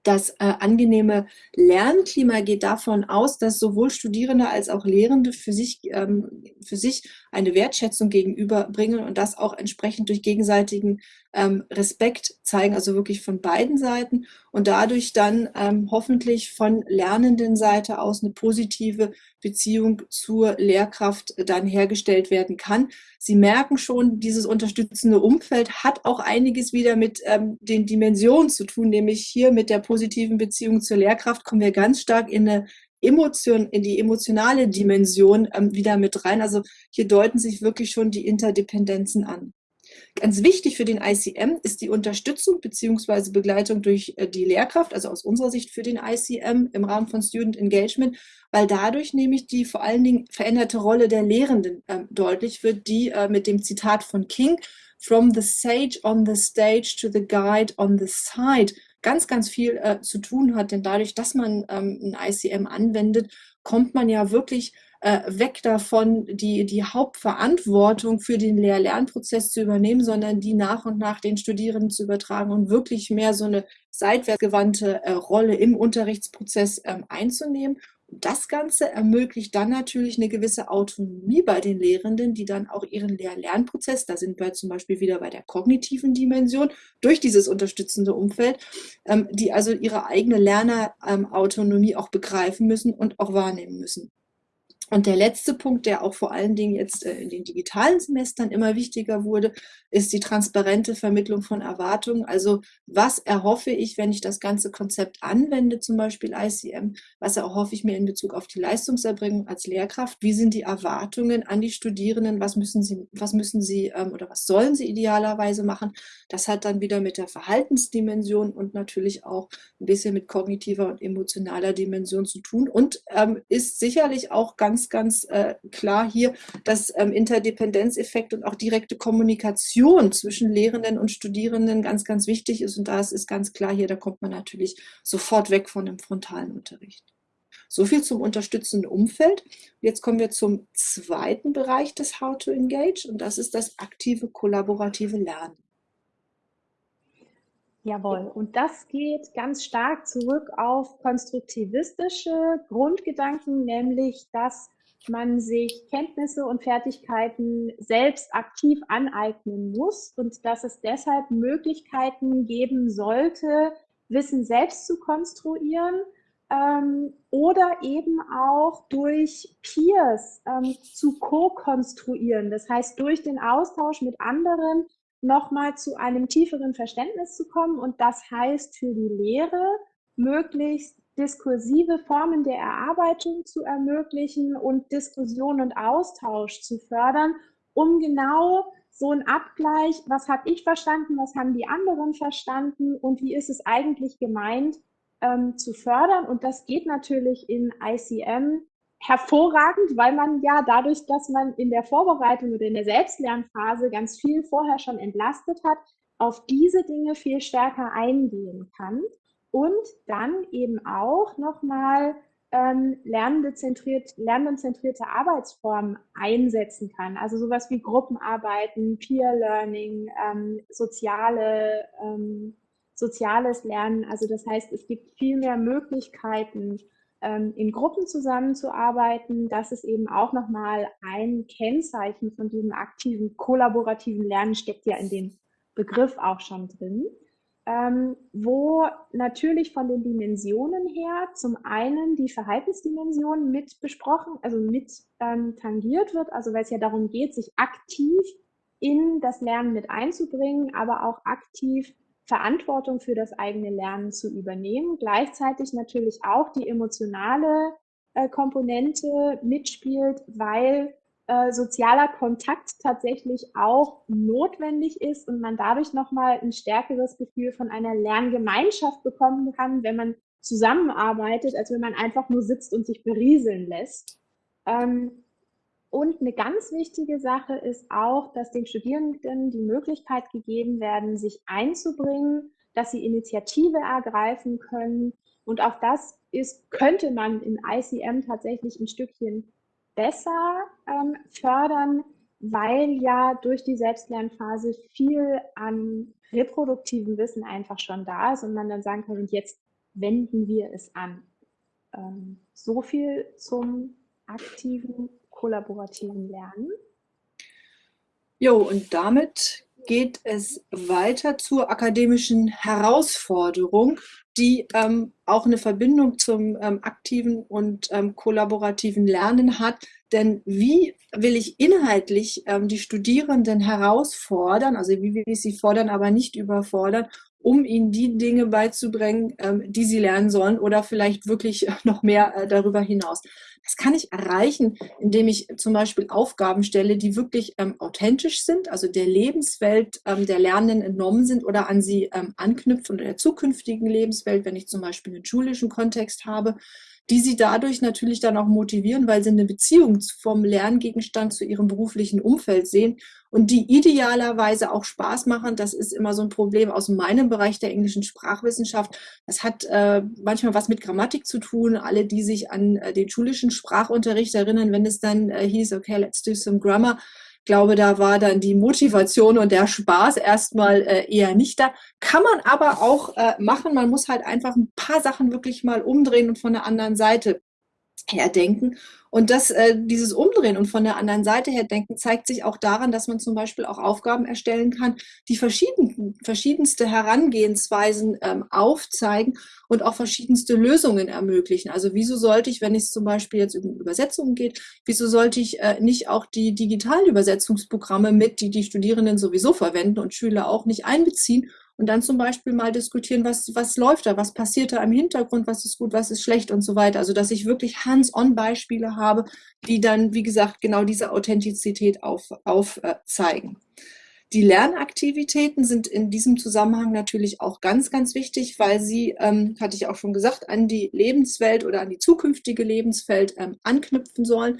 Das äh, angenehme Lernklima geht davon aus, dass sowohl Studierende als auch Lehrende für sich, ähm, für sich eine Wertschätzung gegenüberbringen und das auch entsprechend durch gegenseitigen ähm, Respekt zeigen, also wirklich von beiden Seiten und dadurch dann ähm, hoffentlich von lernenden Seite aus eine positive Beziehung zur Lehrkraft dann hergestellt werden kann. Sie merken schon, dieses unterstützende Umfeld hat auch einiges wieder mit ähm, den Dimensionen zu tun, nämlich hier mit der positiven Beziehung zur Lehrkraft kommen wir ganz stark in eine Emotion, in die emotionale Dimension ähm, wieder mit rein. Also hier deuten sich wirklich schon die Interdependenzen an. Ganz wichtig für den ICM ist die Unterstützung bzw. Begleitung durch äh, die Lehrkraft, also aus unserer Sicht für den ICM im Rahmen von Student Engagement, weil dadurch nämlich die vor allen Dingen veränderte Rolle der Lehrenden äh, deutlich wird, die äh, mit dem Zitat von King, From the sage on the stage to the guide on the side, ganz, ganz viel äh, zu tun hat. Denn dadurch, dass man ähm, ein ICM anwendet, kommt man ja wirklich äh, weg davon, die, die Hauptverantwortung für den Lehr-Lernprozess zu übernehmen, sondern die nach und nach den Studierenden zu übertragen und wirklich mehr so eine seitwärtsgewandte äh, Rolle im Unterrichtsprozess ähm, einzunehmen das Ganze ermöglicht dann natürlich eine gewisse Autonomie bei den Lehrenden, die dann auch ihren Lehr-Lernprozess, da sind wir zum Beispiel wieder bei der kognitiven Dimension, durch dieses unterstützende Umfeld, ähm, die also ihre eigene Lernerautonomie auch begreifen müssen und auch wahrnehmen müssen. Und der letzte Punkt, der auch vor allen Dingen jetzt äh, in den digitalen Semestern immer wichtiger wurde, ist die transparente Vermittlung von Erwartungen. Also was erhoffe ich, wenn ich das ganze Konzept anwende, zum Beispiel ICM? Was erhoffe ich mir in Bezug auf die Leistungserbringung als Lehrkraft? Wie sind die Erwartungen an die Studierenden? Was müssen sie, was müssen sie ähm, oder was sollen sie idealerweise machen? Das hat dann wieder mit der Verhaltensdimension und natürlich auch ein bisschen mit kognitiver und emotionaler Dimension zu tun und ähm, ist sicherlich auch ganz ganz, ganz äh, klar hier, dass ähm, Interdependenzeffekt und auch direkte Kommunikation zwischen Lehrenden und Studierenden ganz, ganz wichtig ist. Und da ist ganz klar hier, da kommt man natürlich sofort weg von dem frontalen Unterricht. So viel zum unterstützenden Umfeld. Jetzt kommen wir zum zweiten Bereich des How to Engage und das ist das aktive kollaborative Lernen. Jawohl, und das geht ganz stark zurück auf konstruktivistische Grundgedanken, nämlich dass man sich Kenntnisse und Fertigkeiten selbst aktiv aneignen muss und dass es deshalb Möglichkeiten geben sollte, Wissen selbst zu konstruieren ähm, oder eben auch durch Peers ähm, zu co-konstruieren. Das heißt, durch den Austausch mit anderen nochmal zu einem tieferen Verständnis zu kommen. Und das heißt für die Lehre, möglichst diskursive Formen der Erarbeitung zu ermöglichen und Diskussion und Austausch zu fördern, um genau so ein Abgleich, was habe ich verstanden, was haben die anderen verstanden und wie ist es eigentlich gemeint, ähm, zu fördern. Und das geht natürlich in ICM hervorragend, weil man ja dadurch, dass man in der Vorbereitung oder in der Selbstlernphase ganz viel vorher schon entlastet hat, auf diese Dinge viel stärker eingehen kann und dann eben auch nochmal ähm, lernendenzentriert, lernendenzentrierte Arbeitsformen einsetzen kann. Also sowas wie Gruppenarbeiten, Peer Learning, ähm, soziale, ähm, soziales Lernen. Also das heißt, es gibt viel mehr Möglichkeiten, in Gruppen zusammenzuarbeiten. Das ist eben auch nochmal ein Kennzeichen von diesem aktiven, kollaborativen Lernen, steckt ja in dem Begriff auch schon drin. Ähm, wo natürlich von den Dimensionen her zum einen die Verhaltensdimension mit besprochen, also mit ähm, tangiert wird, also weil es ja darum geht, sich aktiv in das Lernen mit einzubringen, aber auch aktiv Verantwortung für das eigene Lernen zu übernehmen. Gleichzeitig natürlich auch die emotionale äh, Komponente mitspielt, weil äh, sozialer Kontakt tatsächlich auch notwendig ist und man dadurch nochmal ein stärkeres Gefühl von einer Lerngemeinschaft bekommen kann, wenn man zusammenarbeitet, als wenn man einfach nur sitzt und sich berieseln lässt. Ähm, und eine ganz wichtige Sache ist auch, dass den Studierenden die Möglichkeit gegeben werden, sich einzubringen, dass sie Initiative ergreifen können. Und auch das ist, könnte man in ICM tatsächlich ein Stückchen besser ähm, fördern, weil ja durch die Selbstlernphase viel an reproduktivem Wissen einfach schon da ist und man dann sagen kann, und jetzt wenden wir es an. Ähm, so viel zum aktiven kollaborativen Lernen. Jo, und damit geht es weiter zur akademischen Herausforderung, die ähm, auch eine Verbindung zum ähm, aktiven und ähm, kollaborativen Lernen hat. Denn wie will ich inhaltlich ähm, die Studierenden herausfordern, also wie will ich sie fordern, aber nicht überfordern, um ihnen die Dinge beizubringen, ähm, die sie lernen sollen oder vielleicht wirklich noch mehr äh, darüber hinaus. Das kann ich erreichen, indem ich zum Beispiel Aufgaben stelle, die wirklich ähm, authentisch sind, also der Lebenswelt ähm, der Lernenden entnommen sind oder an sie ähm, anknüpfen oder der zukünftigen Lebenswelt, wenn ich zum Beispiel einen schulischen Kontext habe. Die sie dadurch natürlich dann auch motivieren, weil sie eine Beziehung vom Lerngegenstand zu ihrem beruflichen Umfeld sehen und die idealerweise auch Spaß machen. Das ist immer so ein Problem aus meinem Bereich der englischen Sprachwissenschaft. Das hat äh, manchmal was mit Grammatik zu tun. Alle, die sich an äh, den schulischen Sprachunterricht erinnern, wenn es dann äh, hieß, okay, let's do some grammar, glaube, da war dann die Motivation und der Spaß erstmal äh, eher nicht da. Kann man aber auch äh, machen. Man muss halt einfach ein paar Sachen wirklich mal umdrehen und von der anderen Seite her denken. Und das, äh, dieses Umdrehen und von der anderen Seite her denken, zeigt sich auch daran, dass man zum Beispiel auch Aufgaben erstellen kann, die verschieden, verschiedenste Herangehensweisen ähm, aufzeigen und auch verschiedenste Lösungen ermöglichen. Also wieso sollte ich, wenn es zum Beispiel jetzt um Übersetzungen geht, wieso sollte ich äh, nicht auch die digitalen Übersetzungsprogramme mit, die die Studierenden sowieso verwenden und Schüler auch nicht einbeziehen und dann zum Beispiel mal diskutieren, was, was läuft da, was passiert da im Hintergrund, was ist gut, was ist schlecht und so weiter. Also dass ich wirklich Hands-on-Beispiele habe, die dann, wie gesagt, genau diese Authentizität aufzeigen. Auf, äh, die Lernaktivitäten sind in diesem Zusammenhang natürlich auch ganz, ganz wichtig, weil sie, ähm, hatte ich auch schon gesagt, an die Lebenswelt oder an die zukünftige Lebenswelt ähm, anknüpfen sollen.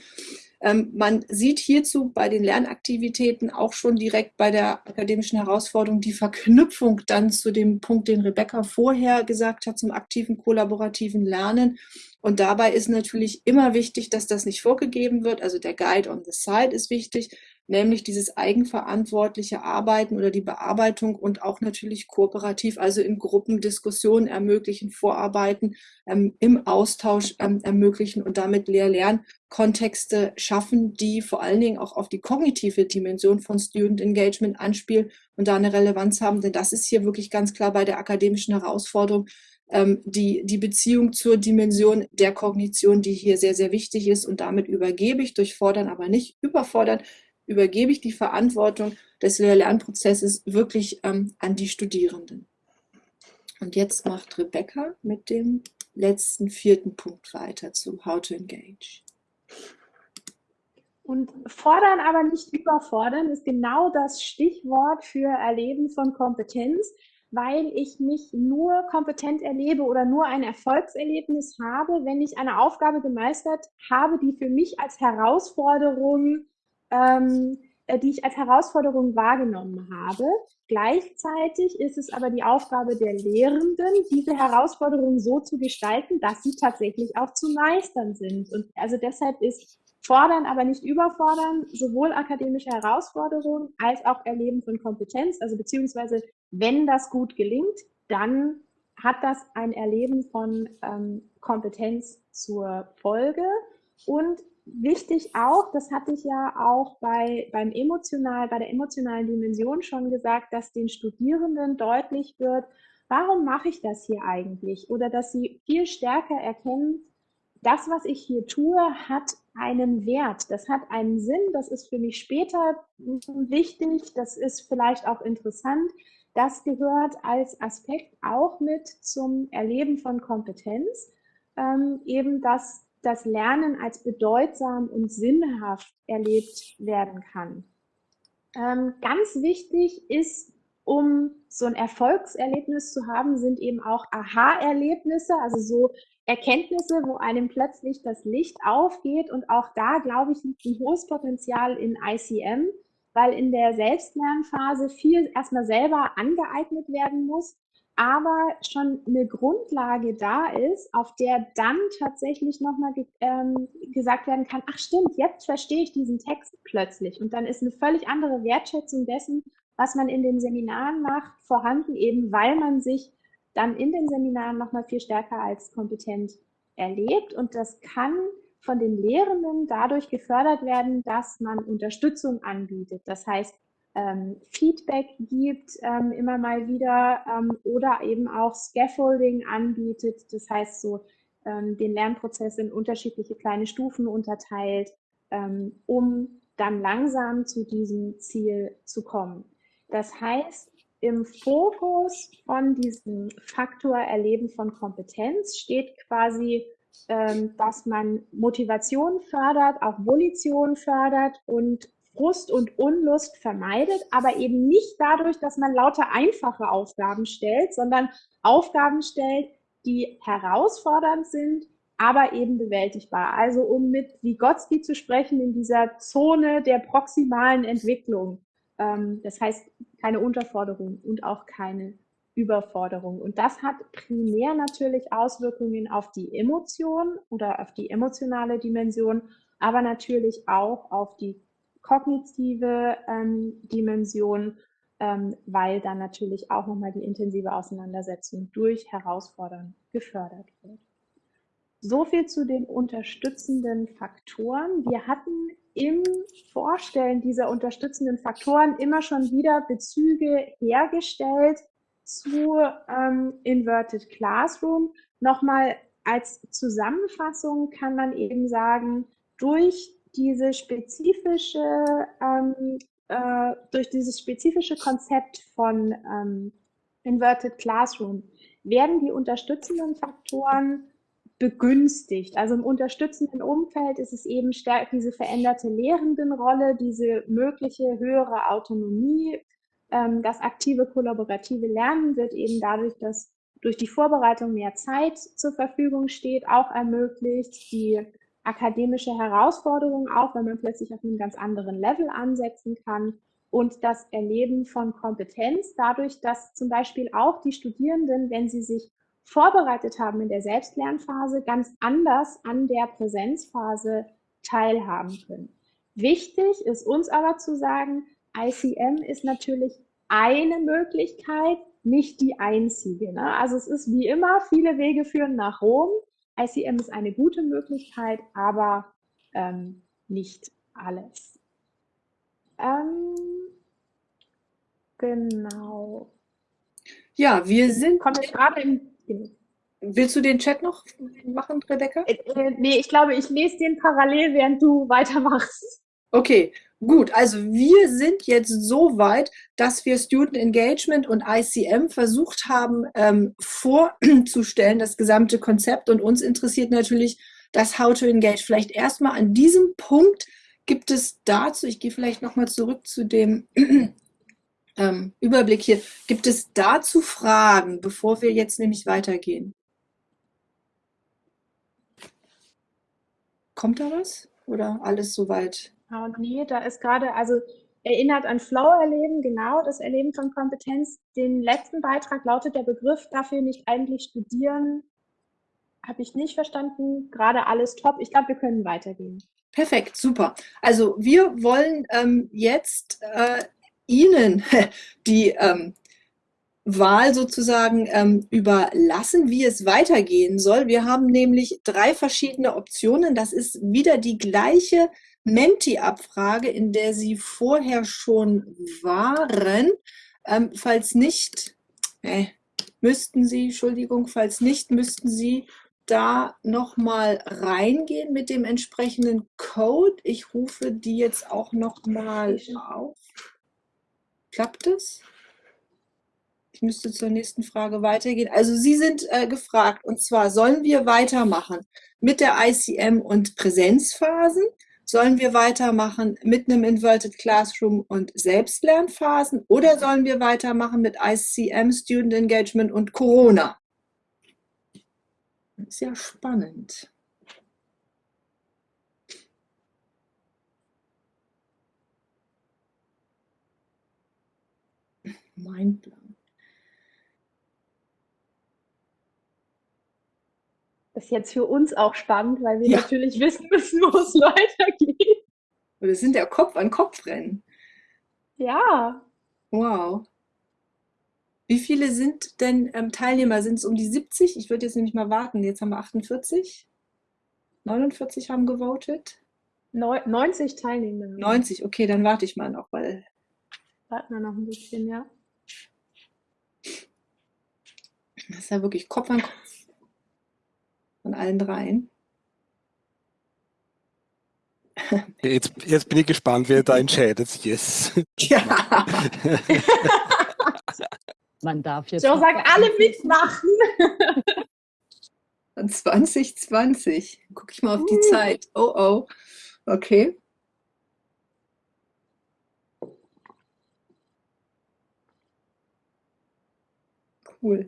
Ähm, man sieht hierzu bei den Lernaktivitäten auch schon direkt bei der akademischen Herausforderung die Verknüpfung dann zu dem Punkt, den Rebecca vorher gesagt hat, zum aktiven kollaborativen Lernen. Und dabei ist natürlich immer wichtig, dass das nicht vorgegeben wird. Also der Guide on the Side ist wichtig, nämlich dieses eigenverantwortliche Arbeiten oder die Bearbeitung und auch natürlich kooperativ, also in Gruppen Diskussionen ermöglichen, Vorarbeiten ähm, im Austausch ähm, ermöglichen und damit Lehr-Lern-Kontexte schaffen, die vor allen Dingen auch auf die kognitive Dimension von Student Engagement anspielen und da eine Relevanz haben, denn das ist hier wirklich ganz klar bei der akademischen Herausforderung, ähm, die, die Beziehung zur Dimension der Kognition, die hier sehr, sehr wichtig ist. Und damit übergebe ich durch Fordern, aber nicht überfordern, übergebe ich die Verantwortung des Lehr-Lernprozesses wirklich ähm, an die Studierenden. Und jetzt macht Rebecca mit dem letzten vierten Punkt weiter zu How to Engage. Und fordern, aber nicht überfordern, ist genau das Stichwort für Erleben von Kompetenz, weil ich mich nur kompetent erlebe oder nur ein Erfolgserlebnis habe, wenn ich eine Aufgabe gemeistert habe, die für mich als Herausforderung ähm, äh, die ich als Herausforderung wahrgenommen habe. Gleichzeitig ist es aber die Aufgabe der Lehrenden, diese Herausforderungen so zu gestalten, dass sie tatsächlich auch zu meistern sind. Und also deshalb ist fordern, aber nicht überfordern, sowohl akademische Herausforderungen als auch Erleben von Kompetenz, also beziehungsweise wenn das gut gelingt, dann hat das ein Erleben von ähm, Kompetenz zur Folge. Und wichtig auch, das hatte ich ja auch bei, beim emotional, bei der emotionalen Dimension schon gesagt, dass den Studierenden deutlich wird, warum mache ich das hier eigentlich? Oder dass sie viel stärker erkennen, das, was ich hier tue, hat einen Wert, das hat einen Sinn, das ist für mich später wichtig, das ist vielleicht auch interessant. Das gehört als Aspekt auch mit zum Erleben von Kompetenz, ähm, eben dass das Lernen als bedeutsam und sinnhaft erlebt werden kann. Ähm, ganz wichtig ist, um so ein Erfolgserlebnis zu haben, sind eben auch Aha-Erlebnisse, also so Erkenntnisse, wo einem plötzlich das Licht aufgeht. Und auch da, glaube ich, liegt ein hohes Potenzial in ICM, weil in der Selbstlernphase viel erstmal selber angeeignet werden muss aber schon eine Grundlage da ist, auf der dann tatsächlich nochmal ge ähm, gesagt werden kann, ach stimmt, jetzt verstehe ich diesen Text plötzlich. Und dann ist eine völlig andere Wertschätzung dessen, was man in den Seminaren macht, vorhanden, eben weil man sich dann in den Seminaren nochmal viel stärker als kompetent erlebt. Und das kann von den Lehrenden dadurch gefördert werden, dass man Unterstützung anbietet. Das heißt, ähm, Feedback gibt, ähm, immer mal wieder, ähm, oder eben auch Scaffolding anbietet, das heißt so ähm, den Lernprozess in unterschiedliche kleine Stufen unterteilt, ähm, um dann langsam zu diesem Ziel zu kommen. Das heißt, im Fokus von diesem Faktor Erleben von Kompetenz steht quasi, ähm, dass man Motivation fördert, auch Volition fördert und Frust und Unlust vermeidet, aber eben nicht dadurch, dass man lauter einfache Aufgaben stellt, sondern Aufgaben stellt, die herausfordernd sind, aber eben bewältigbar. Also um mit Vygotsky zu sprechen, in dieser Zone der proximalen Entwicklung. Ähm, das heißt, keine Unterforderung und auch keine Überforderung. Und das hat primär natürlich Auswirkungen auf die Emotion oder auf die emotionale Dimension, aber natürlich auch auf die kognitive ähm, Dimension, ähm, weil dann natürlich auch nochmal die intensive Auseinandersetzung durch Herausfordern gefördert wird. So viel zu den unterstützenden Faktoren. Wir hatten im Vorstellen dieser unterstützenden Faktoren immer schon wieder Bezüge hergestellt zu ähm, Inverted Classroom. Nochmal als Zusammenfassung kann man eben sagen, durch diese spezifische, ähm, äh, durch dieses spezifische Konzept von ähm, Inverted Classroom werden die unterstützenden Faktoren begünstigt. Also im unterstützenden Umfeld ist es eben stärker diese veränderte Lehrendenrolle, diese mögliche höhere Autonomie. Ähm, das aktive kollaborative Lernen wird eben dadurch, dass durch die Vorbereitung mehr Zeit zur Verfügung steht, auch ermöglicht. Die akademische Herausforderung auch, wenn man plötzlich auf einem ganz anderen Level ansetzen kann und das Erleben von Kompetenz dadurch, dass zum Beispiel auch die Studierenden, wenn sie sich vorbereitet haben in der Selbstlernphase, ganz anders an der Präsenzphase teilhaben können. Wichtig ist uns aber zu sagen, ICM ist natürlich eine Möglichkeit, nicht die einzige. Ne? Also es ist wie immer, viele Wege führen nach Rom. ICM ist eine gute Möglichkeit, aber ähm, nicht alles. Ähm, genau. Ja, wir sind. Wir gerade im. Willst du den Chat noch machen, Rebecca? Äh, äh, nee, ich glaube, ich lese den parallel, während du weitermachst. Okay, gut. Also wir sind jetzt so weit, dass wir Student Engagement und ICM versucht haben ähm, vorzustellen, das gesamte Konzept. Und uns interessiert natürlich das How to Engage. Vielleicht erstmal an diesem Punkt gibt es dazu, ich gehe vielleicht nochmal zurück zu dem [CLEARS THROAT] ähm, Überblick hier, gibt es dazu Fragen, bevor wir jetzt nämlich weitergehen? Kommt da was? Oder alles soweit? Oh, nee, da ist gerade, also erinnert an Flow-Erleben, genau, das Erleben von Kompetenz. Den letzten Beitrag lautet der Begriff dafür nicht eigentlich studieren. Habe ich nicht verstanden. Gerade alles top. Ich glaube, wir können weitergehen. Perfekt, super. Also wir wollen ähm, jetzt äh, Ihnen [LAUGHS] die ähm, Wahl sozusagen ähm, überlassen, wie es weitergehen soll. Wir haben nämlich drei verschiedene Optionen. Das ist wieder die gleiche Menti-Abfrage, in der Sie vorher schon waren. Ähm, falls nicht, äh, müssten Sie, Entschuldigung, falls nicht, müssten Sie da nochmal reingehen mit dem entsprechenden Code. Ich rufe die jetzt auch nochmal auf. Klappt es? Ich müsste zur nächsten Frage weitergehen. Also Sie sind äh, gefragt, und zwar, sollen wir weitermachen mit der ICM und Präsenzphasen? Sollen wir weitermachen mit einem Inverted Classroom und Selbstlernphasen? Oder sollen wir weitermachen mit ICM, Student Engagement und Corona? Das ist ja spannend. Mindblown. Das ist jetzt für uns auch spannend, weil wir ja. natürlich wissen müssen, wo es [LAUGHS] weitergeht. Wir sind ja Kopf an Kopf rennen. Ja. Wow. Wie viele sind denn ähm, Teilnehmer? Sind es um die 70? Ich würde jetzt nämlich mal warten. Jetzt haben wir 48. 49 haben gewotet. 90 Teilnehmer. 90, okay, dann warte ich mal noch, weil. Warten wir noch ein bisschen, ja. Das ist ja wirklich Kopf an Kopf von allen dreien. [LAUGHS] Jetzt, jetzt bin ich gespannt, wer da entscheidet. Yes. [LAUGHS] Ja. [LAUGHS] Man darf jetzt. So sagen alle mitmachen. Und 2020. Guck ich mal auf die uh. Zeit. Oh oh. Okay. Cool.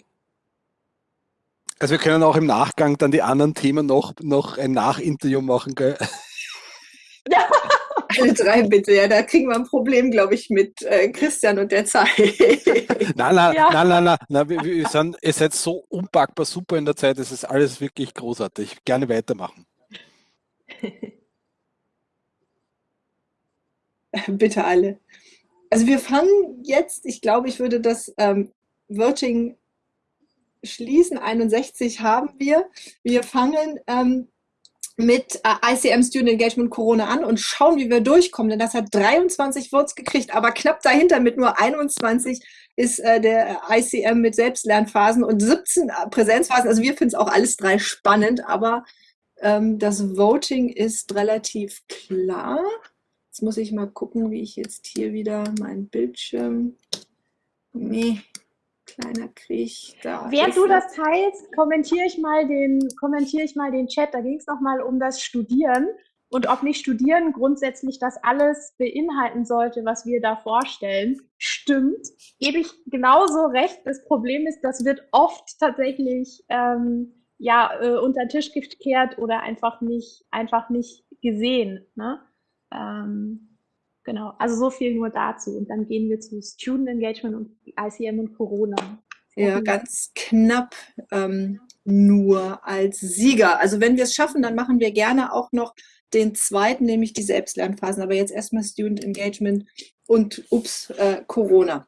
Also wir können auch im Nachgang dann die anderen Themen noch, noch ein Nachinterview machen, gell? [LAUGHS] Ja. Alle drei bitte, ja, da kriegen wir ein Problem, glaube ich, mit äh, Christian und der Zeit. [LAUGHS] nein, nein, ja. nein, nein, nein, nein, wir, wir sind, ihr seid so unpackbar super in der Zeit, es ist alles wirklich großartig. Gerne weitermachen. [LAUGHS] bitte alle. Also wir fangen jetzt, ich glaube, ich würde das ähm, Voting schließen. 61 haben wir. Wir fangen ähm, mit äh, ICM Student Engagement Corona an und schauen, wie wir durchkommen. Denn das hat 23 Votes gekriegt, aber knapp dahinter mit nur 21 ist äh, der ICM mit Selbstlernphasen und 17 äh, Präsenzphasen. Also wir finden es auch alles drei spannend, aber ähm, das Voting ist relativ klar. Jetzt muss ich mal gucken, wie ich jetzt hier wieder meinen Bildschirm... Nee, kleiner Krieg da. Während du das teilst, kommentiere ich mal den, kommentiere ich mal den Chat. Da ging es nochmal um das Studieren und ob nicht Studieren grundsätzlich das alles beinhalten sollte, was wir da vorstellen. Stimmt, gebe ich genauso recht. Das Problem ist, das wird oft tatsächlich ähm, ja äh, unter den Tisch gekehrt oder einfach nicht einfach nicht gesehen. Ne? Ähm, Genau, also so viel nur dazu. Und dann gehen wir zu Student Engagement und ICM und Corona. Ja, ganz knapp ähm, nur als Sieger. Also wenn wir es schaffen, dann machen wir gerne auch noch den zweiten, nämlich die Selbstlernphasen. Aber jetzt erstmal Student Engagement und ups, äh, Corona.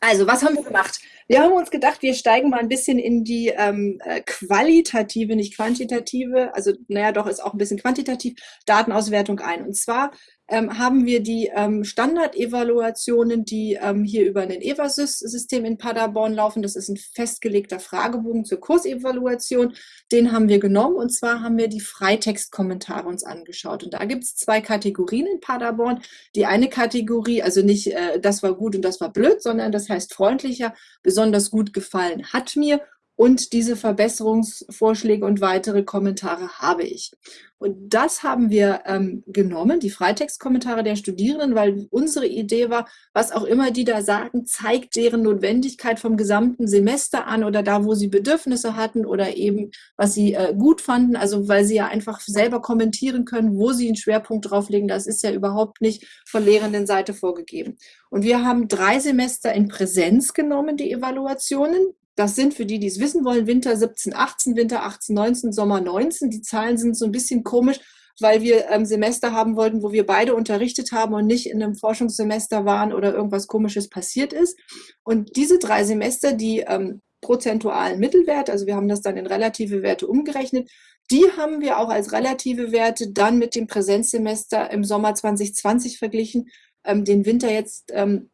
Also, was haben wir gemacht? Wir haben uns gedacht, wir steigen mal ein bisschen in die ähm, äh, qualitative, nicht quantitative, also naja, doch ist auch ein bisschen quantitativ, Datenauswertung ein. Und zwar ähm, haben wir die ähm, Standardevaluationen, die ähm, hier über ein EVASYS-System in Paderborn laufen. Das ist ein festgelegter Fragebogen zur Kursevaluation. Den haben wir genommen und zwar haben wir die Freitextkommentare uns angeschaut. Und da gibt es zwei Kategorien in Paderborn. Die eine Kategorie, also nicht äh, das war gut und das war blöd, sondern das heißt freundlicher, besonders gut gefallen hat mir und diese Verbesserungsvorschläge und weitere Kommentare habe ich. Und das haben wir ähm, genommen, die Freitextkommentare der Studierenden, weil unsere Idee war, was auch immer die da sagen, zeigt deren Notwendigkeit vom gesamten Semester an oder da, wo sie Bedürfnisse hatten oder eben, was sie äh, gut fanden. Also weil sie ja einfach selber kommentieren können, wo sie einen Schwerpunkt drauflegen. Das ist ja überhaupt nicht von lehrenden Seite vorgegeben. Und wir haben drei Semester in Präsenz genommen, die Evaluationen. Das sind für die, die es wissen wollen, Winter 17, 18, Winter 18, 19, Sommer 19. Die Zahlen sind so ein bisschen komisch, weil wir ähm, Semester haben wollten, wo wir beide unterrichtet haben und nicht in einem Forschungssemester waren oder irgendwas Komisches passiert ist. Und diese drei Semester, die ähm, prozentualen Mittelwert, also wir haben das dann in relative Werte umgerechnet, die haben wir auch als relative Werte dann mit dem Präsenzsemester im Sommer 2020 verglichen. Ähm, den Winter jetzt ähm,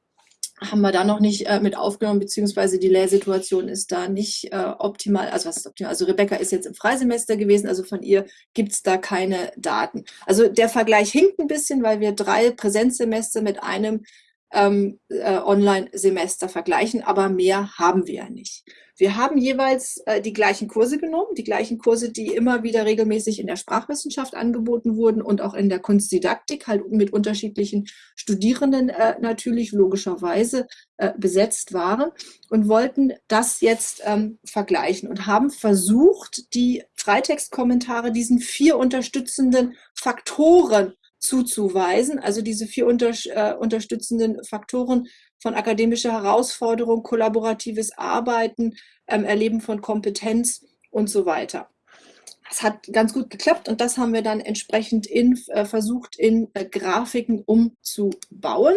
haben wir da noch nicht äh, mit aufgenommen, beziehungsweise die Lehrsituation ist da nicht äh, optimal. Also was ist optimal? Also Rebecca ist jetzt im Freisemester gewesen, also von ihr gibt es da keine Daten. Also der Vergleich hinkt ein bisschen, weil wir drei Präsenzsemester mit einem ähm, äh, Online-Semester vergleichen, aber mehr haben wir ja nicht. Wir haben jeweils äh, die gleichen Kurse genommen, die gleichen Kurse, die immer wieder regelmäßig in der Sprachwissenschaft angeboten wurden und auch in der Kunstdidaktik, halt mit unterschiedlichen Studierenden äh, natürlich logischerweise äh, besetzt waren und wollten das jetzt ähm, vergleichen und haben versucht, die Freitextkommentare diesen vier unterstützenden Faktoren zuzuweisen, also diese vier unter, äh, unterstützenden Faktoren von akademischer Herausforderung, kollaboratives Arbeiten, ähm, Erleben von Kompetenz und so weiter. Das hat ganz gut geklappt und das haben wir dann entsprechend in, äh, versucht in äh, Grafiken umzubauen.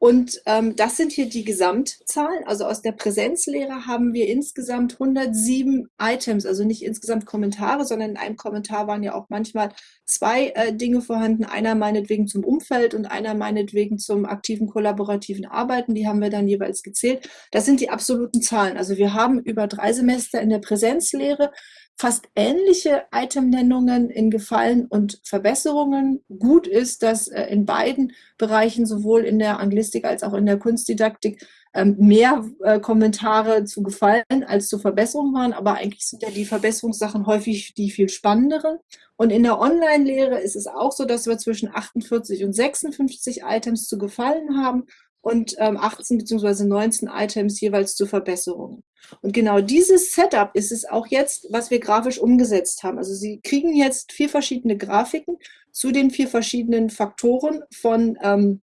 Und ähm, das sind hier die Gesamtzahlen. Also aus der Präsenzlehre haben wir insgesamt 107 Items, also nicht insgesamt Kommentare, sondern in einem Kommentar waren ja auch manchmal zwei äh, Dinge vorhanden. Einer meinetwegen zum Umfeld und einer meinetwegen zum aktiven kollaborativen Arbeiten. Die haben wir dann jeweils gezählt. Das sind die absoluten Zahlen. Also wir haben über drei Semester in der Präsenzlehre fast ähnliche Itemnennungen in Gefallen und Verbesserungen. Gut ist, dass äh, in beiden Bereichen, sowohl in der Anglistik als auch in der Kunstdidaktik, ähm, mehr äh, Kommentare zu Gefallen als zu Verbesserungen waren. Aber eigentlich sind ja die Verbesserungssachen häufig die viel spannenderen. Und in der Online-Lehre ist es auch so, dass wir zwischen 48 und 56 Items zu Gefallen haben und ähm, 18 bzw. 19 Items jeweils zu Verbesserungen. Und genau dieses Setup ist es auch jetzt, was wir grafisch umgesetzt haben. Also Sie kriegen jetzt vier verschiedene Grafiken zu den vier verschiedenen Faktoren von ähm,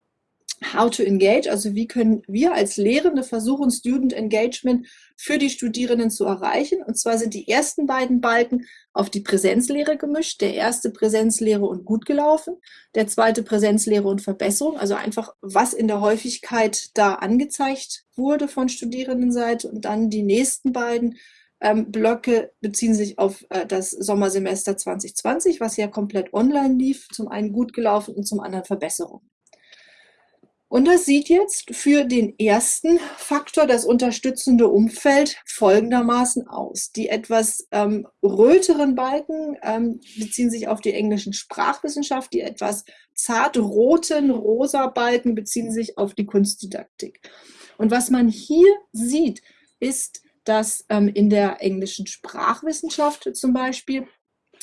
How to Engage, also wie können wir als Lehrende versuchen, Student Engagement für die Studierenden zu erreichen. Und zwar sind die ersten beiden Balken auf die Präsenzlehre gemischt. Der erste Präsenzlehre und gut gelaufen, der zweite Präsenzlehre und Verbesserung, also einfach was in der Häufigkeit da angezeigt wurde von Studierendenseite. Und dann die nächsten beiden ähm, Blöcke beziehen sich auf äh, das Sommersemester 2020, was ja komplett online lief, zum einen gut gelaufen und zum anderen Verbesserung. Und das sieht jetzt für den ersten Faktor, das unterstützende Umfeld, folgendermaßen aus. Die etwas ähm, röteren Balken ähm, beziehen sich auf die englischen Sprachwissenschaft, die etwas zart roten rosa Balken beziehen sich auf die Kunstdidaktik. Und was man hier sieht, ist, dass ähm, in der englischen Sprachwissenschaft zum Beispiel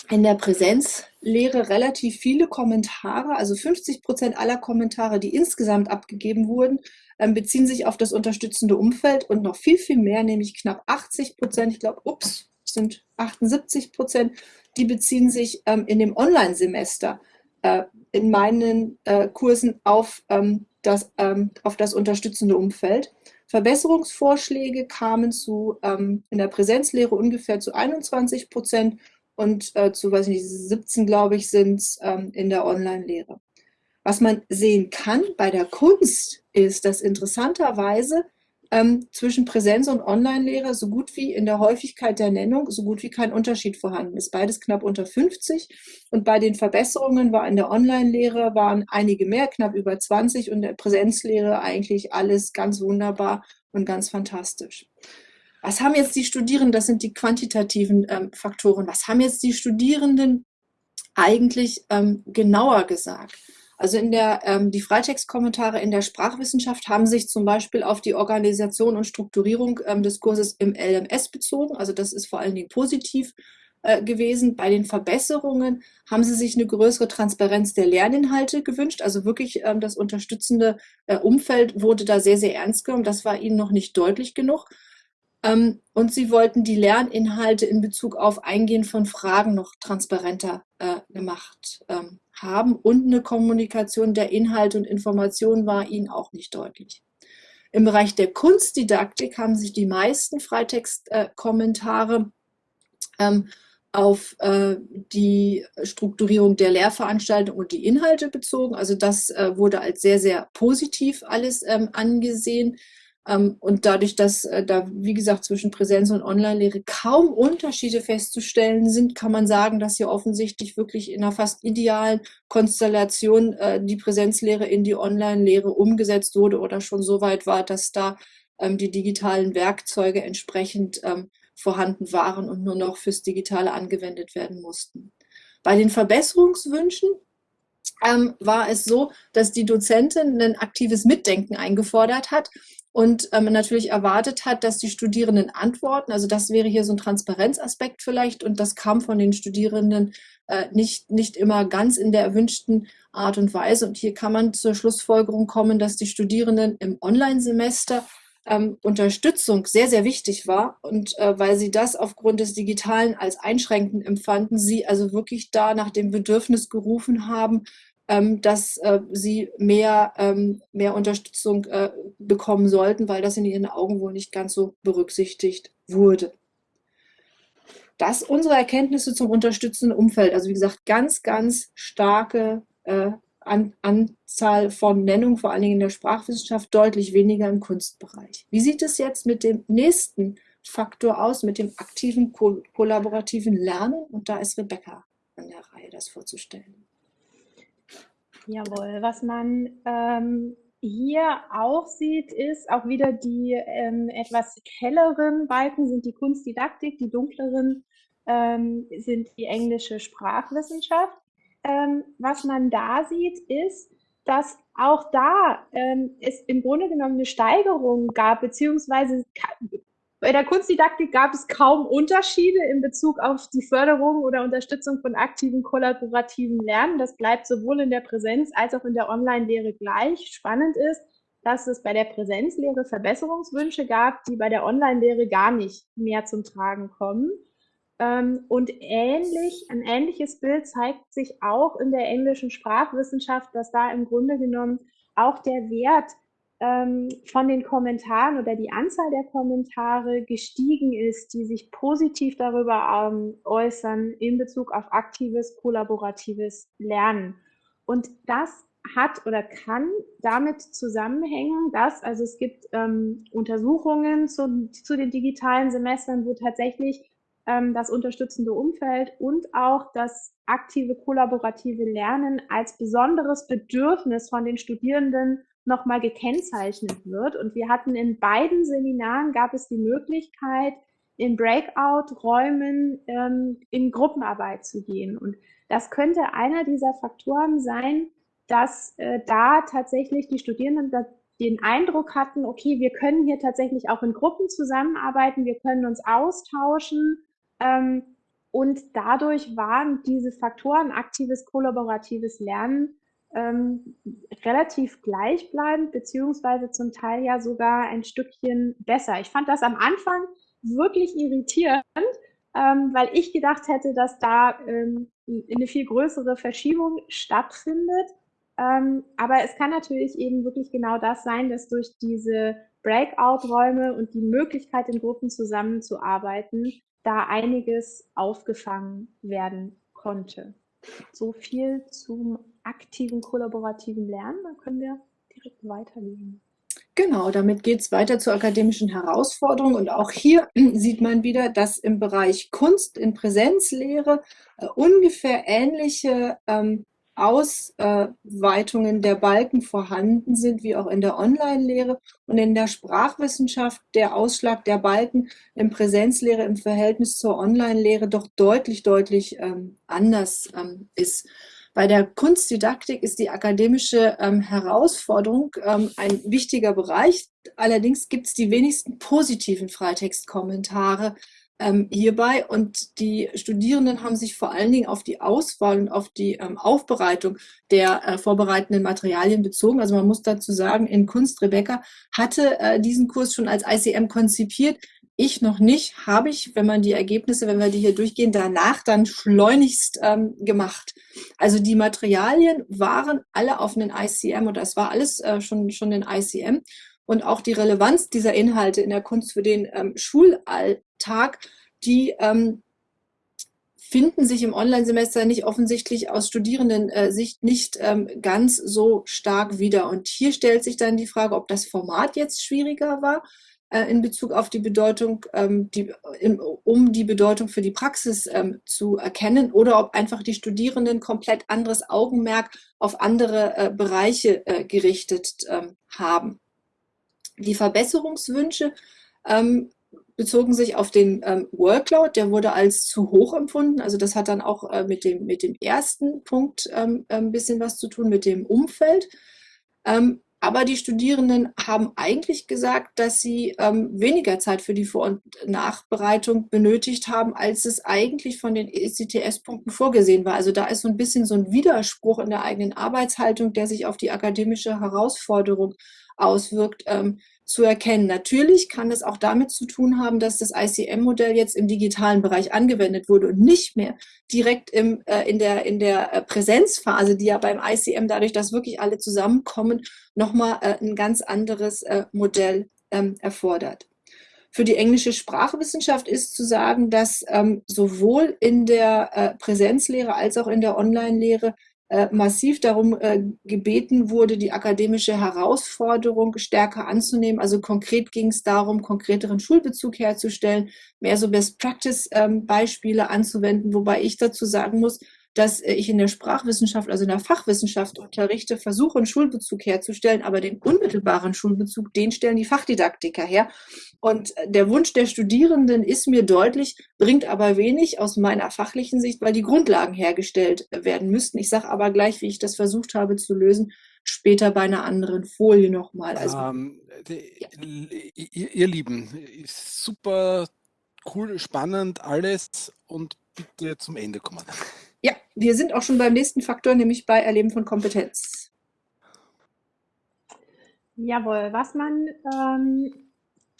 in der Präsenzlehre relativ viele Kommentare, also 50 Prozent aller Kommentare, die insgesamt abgegeben wurden, ähm, beziehen sich auf das unterstützende Umfeld und noch viel, viel mehr, nämlich knapp 80 Prozent, ich glaube, ups, sind 78 Prozent, die beziehen sich ähm, in dem Online-Semester äh, in meinen äh, Kursen auf, ähm, das, auf das unterstützende Umfeld. Verbesserungsvorschläge kamen zu, in der Präsenzlehre ungefähr zu 21 Prozent und äh, zu, weiß nicht, 17, glaube ich, sind es ähm, in der Online-Lehre. Was man sehen kann bei der Kunst ist, dass interessanterweise ähm, zwischen Präsenz und Online-Lehre so gut wie in der Häufigkeit der Nennung so gut wie kein Unterschied vorhanden ist. Beides knapp unter 50 und bei den Verbesserungen war in der Online-Lehre waren einige mehr, knapp über 20 und der Präsenzlehre eigentlich alles ganz wunderbar und ganz fantastisch. Was haben jetzt die Studierenden, das sind die quantitativen ähm, Faktoren, was haben jetzt die Studierenden eigentlich ähm, genauer gesagt? Also in der, ähm, die Freitextkommentare in der Sprachwissenschaft haben sich zum Beispiel auf die Organisation und Strukturierung ähm, des Kurses im LMS bezogen. Also das ist vor allen Dingen positiv äh, gewesen. Bei den Verbesserungen haben sie sich eine größere Transparenz der Lerninhalte gewünscht. Also wirklich ähm, das unterstützende äh, Umfeld wurde da sehr, sehr ernst genommen. Das war ihnen noch nicht deutlich genug. Ähm, und sie wollten die Lerninhalte in Bezug auf Eingehen von Fragen noch transparenter äh, gemacht ähm, haben. Und eine Kommunikation der Inhalte und Informationen war ihnen auch nicht deutlich. Im Bereich der Kunstdidaktik haben sich die meisten Freitextkommentare äh, ähm, auf äh, die Strukturierung der Lehrveranstaltung und die Inhalte bezogen. Also das äh, wurde als sehr, sehr positiv alles ähm, angesehen. Ähm, und dadurch, dass äh, da, wie gesagt, zwischen Präsenz und Online-Lehre kaum Unterschiede festzustellen sind, kann man sagen, dass hier offensichtlich wirklich in einer fast idealen Konstellation äh, die Präsenzlehre in die Online-Lehre umgesetzt wurde oder schon so weit war, dass da ähm, die digitalen Werkzeuge entsprechend ähm, vorhanden waren und nur noch fürs Digitale angewendet werden mussten. Bei den Verbesserungswünschen ähm, war es so, dass die Dozentin ein aktives Mitdenken eingefordert hat und ähm, natürlich erwartet hat, dass die Studierenden antworten. Also das wäre hier so ein Transparenzaspekt vielleicht und das kam von den Studierenden äh, nicht, nicht immer ganz in der erwünschten Art und Weise. Und hier kann man zur Schlussfolgerung kommen, dass die Studierenden im Online-Semester ähm, Unterstützung sehr, sehr wichtig war. Und äh, weil sie das aufgrund des Digitalen als einschränkend empfanden, sie also wirklich da nach dem Bedürfnis gerufen haben, dass äh, sie mehr, ähm, mehr Unterstützung äh, bekommen sollten, weil das in ihren Augen wohl nicht ganz so berücksichtigt wurde. Das unsere Erkenntnisse zum unterstützenden Umfeld. Also wie gesagt, ganz, ganz starke äh, An Anzahl von Nennungen, vor allen Dingen in der Sprachwissenschaft, deutlich weniger im Kunstbereich. Wie sieht es jetzt mit dem nächsten Faktor aus, mit dem aktiven ko kollaborativen Lernen? Und da ist Rebecca an der Reihe, das vorzustellen. Jawohl, was man ähm, hier auch sieht, ist auch wieder die ähm, etwas helleren Balken sind die Kunstdidaktik, die dunkleren ähm, sind die englische Sprachwissenschaft. Ähm, was man da sieht, ist, dass auch da ähm, es im Grunde genommen eine Steigerung gab, beziehungsweise bei der Kunstdidaktik gab es kaum Unterschiede in Bezug auf die Förderung oder Unterstützung von aktiven kollaborativen Lernen. Das bleibt sowohl in der Präsenz als auch in der Online-Lehre gleich. Spannend ist, dass es bei der Präsenzlehre Verbesserungswünsche gab, die bei der Online-Lehre gar nicht mehr zum Tragen kommen. Ähm, und ähnlich, ein ähnliches Bild zeigt sich auch in der englischen Sprachwissenschaft, dass da im Grunde genommen auch der Wert ähm, von den Kommentaren oder die Anzahl der Kommentare gestiegen ist, die sich positiv darüber ähm, äußern in Bezug auf aktives, kollaboratives Lernen. Und das hat oder kann damit zusammenhängen, dass, also es gibt ähm, Untersuchungen zu, zu den digitalen Semestern, wo tatsächlich ähm, das unterstützende Umfeld und auch das aktive kollaborative Lernen als besonderes Bedürfnis von den Studierenden nochmal gekennzeichnet wird. Und wir hatten in beiden Seminaren gab es die Möglichkeit, in Breakout-Räumen ähm, in Gruppenarbeit zu gehen. Und das könnte einer dieser Faktoren sein, dass äh, da tatsächlich die Studierenden den Eindruck hatten, okay, wir können hier tatsächlich auch in Gruppen zusammenarbeiten, wir können uns austauschen. Ähm, und dadurch waren diese Faktoren aktives, kollaboratives Lernen ähm, relativ gleichbleibend, beziehungsweise zum Teil ja sogar ein Stückchen besser. Ich fand das am Anfang wirklich irritierend, ähm, weil ich gedacht hätte, dass da ähm, eine viel größere Verschiebung stattfindet. Ähm, aber es kann natürlich eben wirklich genau das sein, dass durch diese Breakout-Räume und die Möglichkeit, in Gruppen zusammenzuarbeiten, da einiges aufgefangen werden konnte. So viel zum aktiven kollaborativen Lernen. Dann können wir direkt weitergehen. Genau, damit geht es weiter zur akademischen Herausforderung. Und auch hier [CLEARS THROAT] sieht man wieder, dass im Bereich Kunst in Präsenzlehre äh, ungefähr ähnliche ähm, Ausweitungen der Balken vorhanden sind, wie auch in der Online-Lehre und in der Sprachwissenschaft der Ausschlag der Balken in Präsenzlehre im Verhältnis zur Online-Lehre doch deutlich, deutlich ähm, anders ähm, ist. Bei der Kunstdidaktik ist die akademische ähm, Herausforderung ähm, ein wichtiger Bereich. Allerdings gibt es die wenigsten positiven Freitextkommentare ähm, hierbei und die Studierenden haben sich vor allen Dingen auf die Auswahl und auf die ähm, Aufbereitung der äh, vorbereitenden Materialien bezogen. Also man muss dazu sagen, in Kunst Rebecca hatte äh, diesen Kurs schon als ICM konzipiert. Ich noch nicht, habe ich, wenn man die Ergebnisse, wenn wir die hier durchgehen, danach dann schleunigst ähm, gemacht. Also die Materialien waren alle auf einen ICM und das war alles äh, schon, schon in ICM. Und auch die Relevanz dieser Inhalte in der Kunst für den ähm, Schulalltag, die ähm, finden sich im Online-Semester nicht offensichtlich aus Studierenden-Sicht äh, nicht ähm, ganz so stark wieder. Und hier stellt sich dann die Frage, ob das Format jetzt schwieriger war in Bezug auf die Bedeutung, ähm, um die Bedeutung für die Praxis ähm, zu erkennen oder ob einfach die Studierenden komplett anderes Augenmerk auf andere äh, Bereiche äh, gerichtet ähm, haben. Die Verbesserungswünsche bezogen sich auf den Workload, der wurde als zu hoch empfunden. Also das hat dann auch äh, mit, dem, mit dem ersten Punkt ein bisschen was zu tun, mit dem Umfeld. Aber die Studierenden haben eigentlich gesagt, dass sie ähm, weniger Zeit für die Vor- und Nachbereitung benötigt haben, als es eigentlich von den ECTS-Punkten vorgesehen war. Also da ist so ein bisschen so ein Widerspruch in der eigenen Arbeitshaltung, der sich auf die akademische Herausforderung auswirkt, ähm, zu erkennen. Natürlich kann es auch damit zu tun haben, dass das ICM-Modell jetzt im digitalen Bereich angewendet wurde und nicht mehr direkt im, äh, in der, in der äh, Präsenzphase, die ja beim ICM dadurch, dass wirklich alle zusammenkommen, nochmal äh, ein ganz anderes äh, Modell ähm, erfordert. Für die englische Sprachwissenschaft ist zu sagen, dass ähm, sowohl in der äh, Präsenzlehre als auch in der Online-Lehre massiv darum äh, gebeten wurde, die akademische Herausforderung stärker anzunehmen. Also konkret ging es darum, konkreteren Schulbezug herzustellen, mehr so Best-Practice-Beispiele ähm, anzuwenden, wobei ich dazu sagen muss, dass äh, ich in der Sprachwissenschaft, also in der Fachwissenschaft unterrichte, versuche, einen Schulbezug herzustellen, aber den unmittelbaren Schulbezug, den stellen die Fachdidaktiker her. Und äh, der Wunsch der Studierenden ist mir deutlich, bringt aber wenig aus meiner fachlichen Sicht, weil die Grundlagen hergestellt werden müssten. Ich sage aber gleich, wie ich das versucht habe zu lösen, später bei einer anderen Folie nochmal. Also, ähm, ja. ihr, ihr Lieben, super cool, spannend alles und bitte zum Ende kommen. Ja, wir sind auch schon beim nächsten Faktor, nämlich bei Erleben von Kompetenz. Jawohl, was man ähm,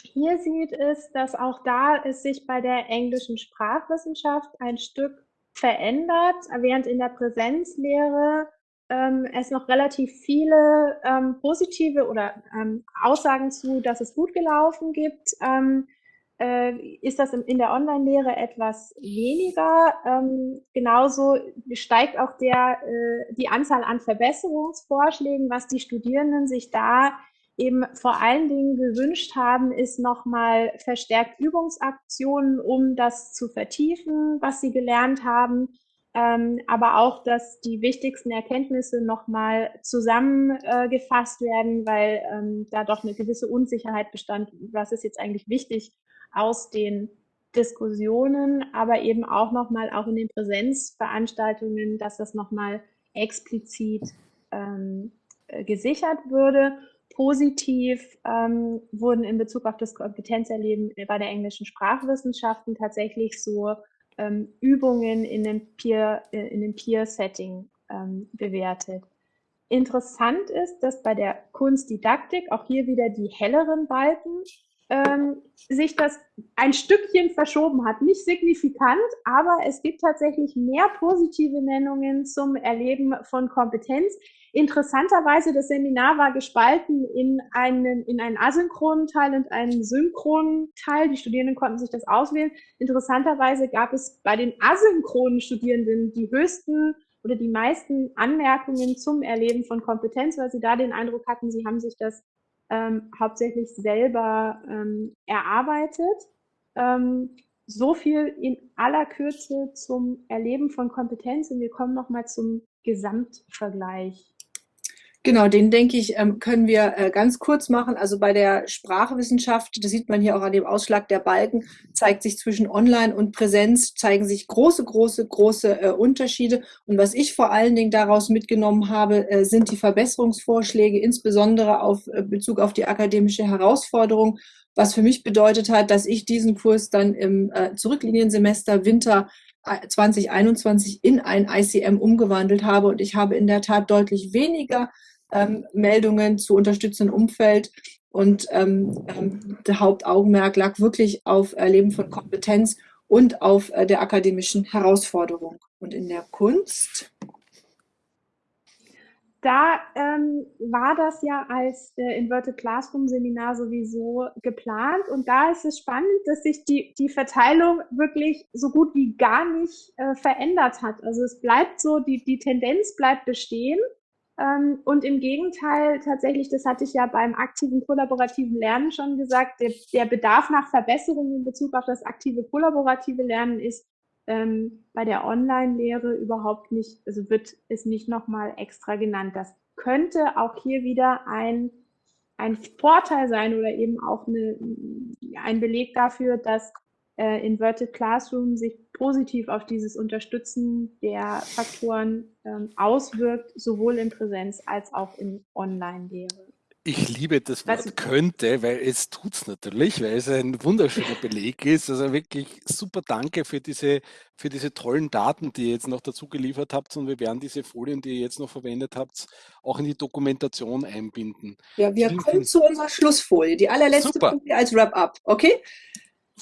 hier sieht, ist, dass auch da es sich bei der englischen Sprachwissenschaft ein Stück verändert, während in der Präsenzlehre ähm, es noch relativ viele ähm, positive oder ähm, Aussagen zu, dass es gut gelaufen gibt, ähm, äh, ist das in, in der Online-Lehre etwas weniger. Ähm, genauso steigt auch der, äh, die Anzahl an Verbesserungsvorschlägen, was die Studierenden sich da eben vor allen Dingen gewünscht haben, ist nochmal verstärkt Übungsaktionen, um das zu vertiefen, was sie gelernt haben. Ähm, aber auch, dass die wichtigsten Erkenntnisse nochmal zusammengefasst äh, werden, weil ähm, da doch eine gewisse Unsicherheit bestand, was ist jetzt eigentlich wichtig aus den Diskussionen, aber eben auch nochmal auch in den Präsenzveranstaltungen, dass das nochmal explizit ähm, äh, gesichert würde. Positiv ähm, wurden in Bezug auf das Kompetenzerleben bei der englischen Sprachwissenschaften tatsächlich so ähm, Übungen in dem Peer, äh, in dem Peer-Setting ähm, bewertet. Interessant ist, dass bei der Kunstdidaktik auch hier wieder die helleren Balken ähm, sich das ein Stückchen verschoben hat. Nicht signifikant, aber es gibt tatsächlich mehr positive Nennungen zum Erleben von Kompetenz. Interessanterweise, das Seminar war gespalten in einen, in einen asynchronen Teil und einen synchronen Teil. Die Studierenden konnten sich das auswählen. Interessanterweise gab es bei den asynchronen Studierenden die höchsten oder die meisten Anmerkungen zum Erleben von Kompetenz, weil sie da den Eindruck hatten, sie haben sich das ähm, hauptsächlich selber ähm, erarbeitet. Ähm, so viel in aller Kürze zum Erleben von Kompetenz und wir kommen nochmal zum Gesamtvergleich. Genau, den denke ich, ähm, können wir äh, ganz kurz machen. Also bei der Sprachwissenschaft, das sieht man hier auch an dem Ausschlag der Balken, zeigt sich zwischen Online und Präsenz, zeigen sich große, große, große äh, Unterschiede. Und was ich vor allen Dingen daraus mitgenommen habe, äh, sind die Verbesserungsvorschläge, insbesondere auf Bezug auf die akademische Herausforderung, was für mich bedeutet hat, dass ich diesen Kurs dann im Zurückliniensemester Winter 2021 in ein ICM umgewandelt habe und ich habe in der Tat deutlich weniger ähm, Meldungen zu unterstützendem Umfeld. Und ähm, ähm, der Hauptaugenmerk lag wirklich auf Erleben von Kompetenz und auf äh, der akademischen Herausforderung. Und in der Kunst da ähm, war das ja als äh, Inverted Classroom Seminar sowieso geplant und da ist es spannend, dass sich die, die Verteilung wirklich so gut wie gar nicht äh, verändert hat. Also es bleibt so, die, die Tendenz bleibt bestehen und im Gegenteil, tatsächlich, das hatte ich ja beim aktiven kollaborativen Lernen schon gesagt, der, der Bedarf nach Verbesserungen in Bezug auf das aktive kollaborative Lernen ist ähm, bei der Online-Lehre überhaupt nicht, also wird es nicht nochmal extra genannt. Das könnte auch hier wieder ein, ein Vorteil sein oder eben auch eine, ein Beleg dafür, dass äh, Inverted Classroom sich positiv auf dieses Unterstützen der Faktoren ähm, auswirkt, sowohl in Präsenz als auch in Online-Lehre. Ich liebe das Wort Was? könnte, weil es tut es natürlich, weil es ein wunderschöner Beleg ist. Also wirklich super danke für diese, für diese tollen Daten, die ihr jetzt noch dazu geliefert habt. Und wir werden diese Folien, die ihr jetzt noch verwendet habt, auch in die Dokumentation einbinden. Ja, wir kommen zu unserer Schlussfolie, die allerletzte super. Folie als Wrap-up, okay?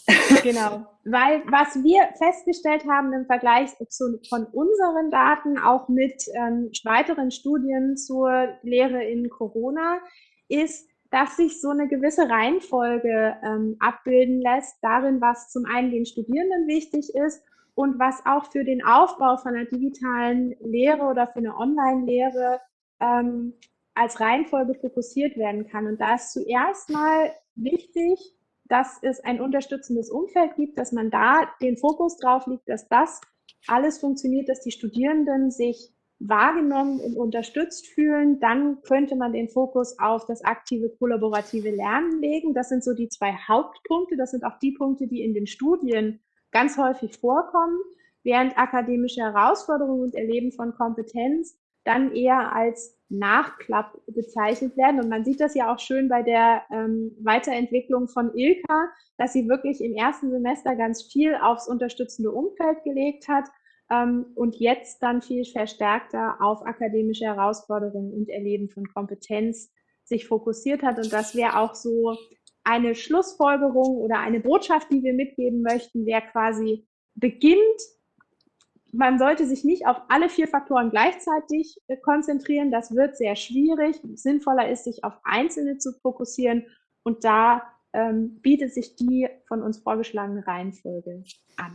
[LAUGHS] Genau, weil was wir festgestellt haben im Vergleich zu, von unseren Daten, auch mit ähm, weiteren Studien zur Lehre in Corona, ist, dass sich so eine gewisse Reihenfolge ähm, abbilden lässt, darin, was zum einen den Studierenden wichtig ist und was auch für den Aufbau von einer digitalen Lehre oder für eine Online-Lehre ähm, als Reihenfolge fokussiert werden kann. Und da ist zuerst mal wichtig, dass es ein unterstützendes Umfeld gibt, dass man da den Fokus drauf liegt, dass das alles funktioniert, dass die Studierenden sich wahrgenommen und unterstützt fühlen, dann könnte man den Fokus auf das aktive kollaborative Lernen legen. Das sind so die zwei Hauptpunkte. Das sind auch die Punkte, die in den Studien ganz häufig vorkommen, während akademische Herausforderungen und Erleben von Kompetenz dann eher als Nachklapp bezeichnet werden. Und man sieht das ja auch schön bei der ähm, Weiterentwicklung von Ilka, dass sie wirklich im ersten Semester ganz viel aufs unterstützende Umfeld gelegt hat ähm, und jetzt dann viel verstärkter auf akademische Herausforderungen und Erleben von Kompetenz sich fokussiert hat. Und das wäre auch so eine Schlussfolgerung oder eine Botschaft, die wir mitgeben möchten, wäre quasi beginnt. Man sollte sich nicht auf alle vier Faktoren gleichzeitig äh, konzentrieren. Das wird sehr schwierig. Sinnvoller ist, sich auf einzelne zu fokussieren. Und da ähm, bietet sich die von uns vorgeschlagene Reihenfolge an.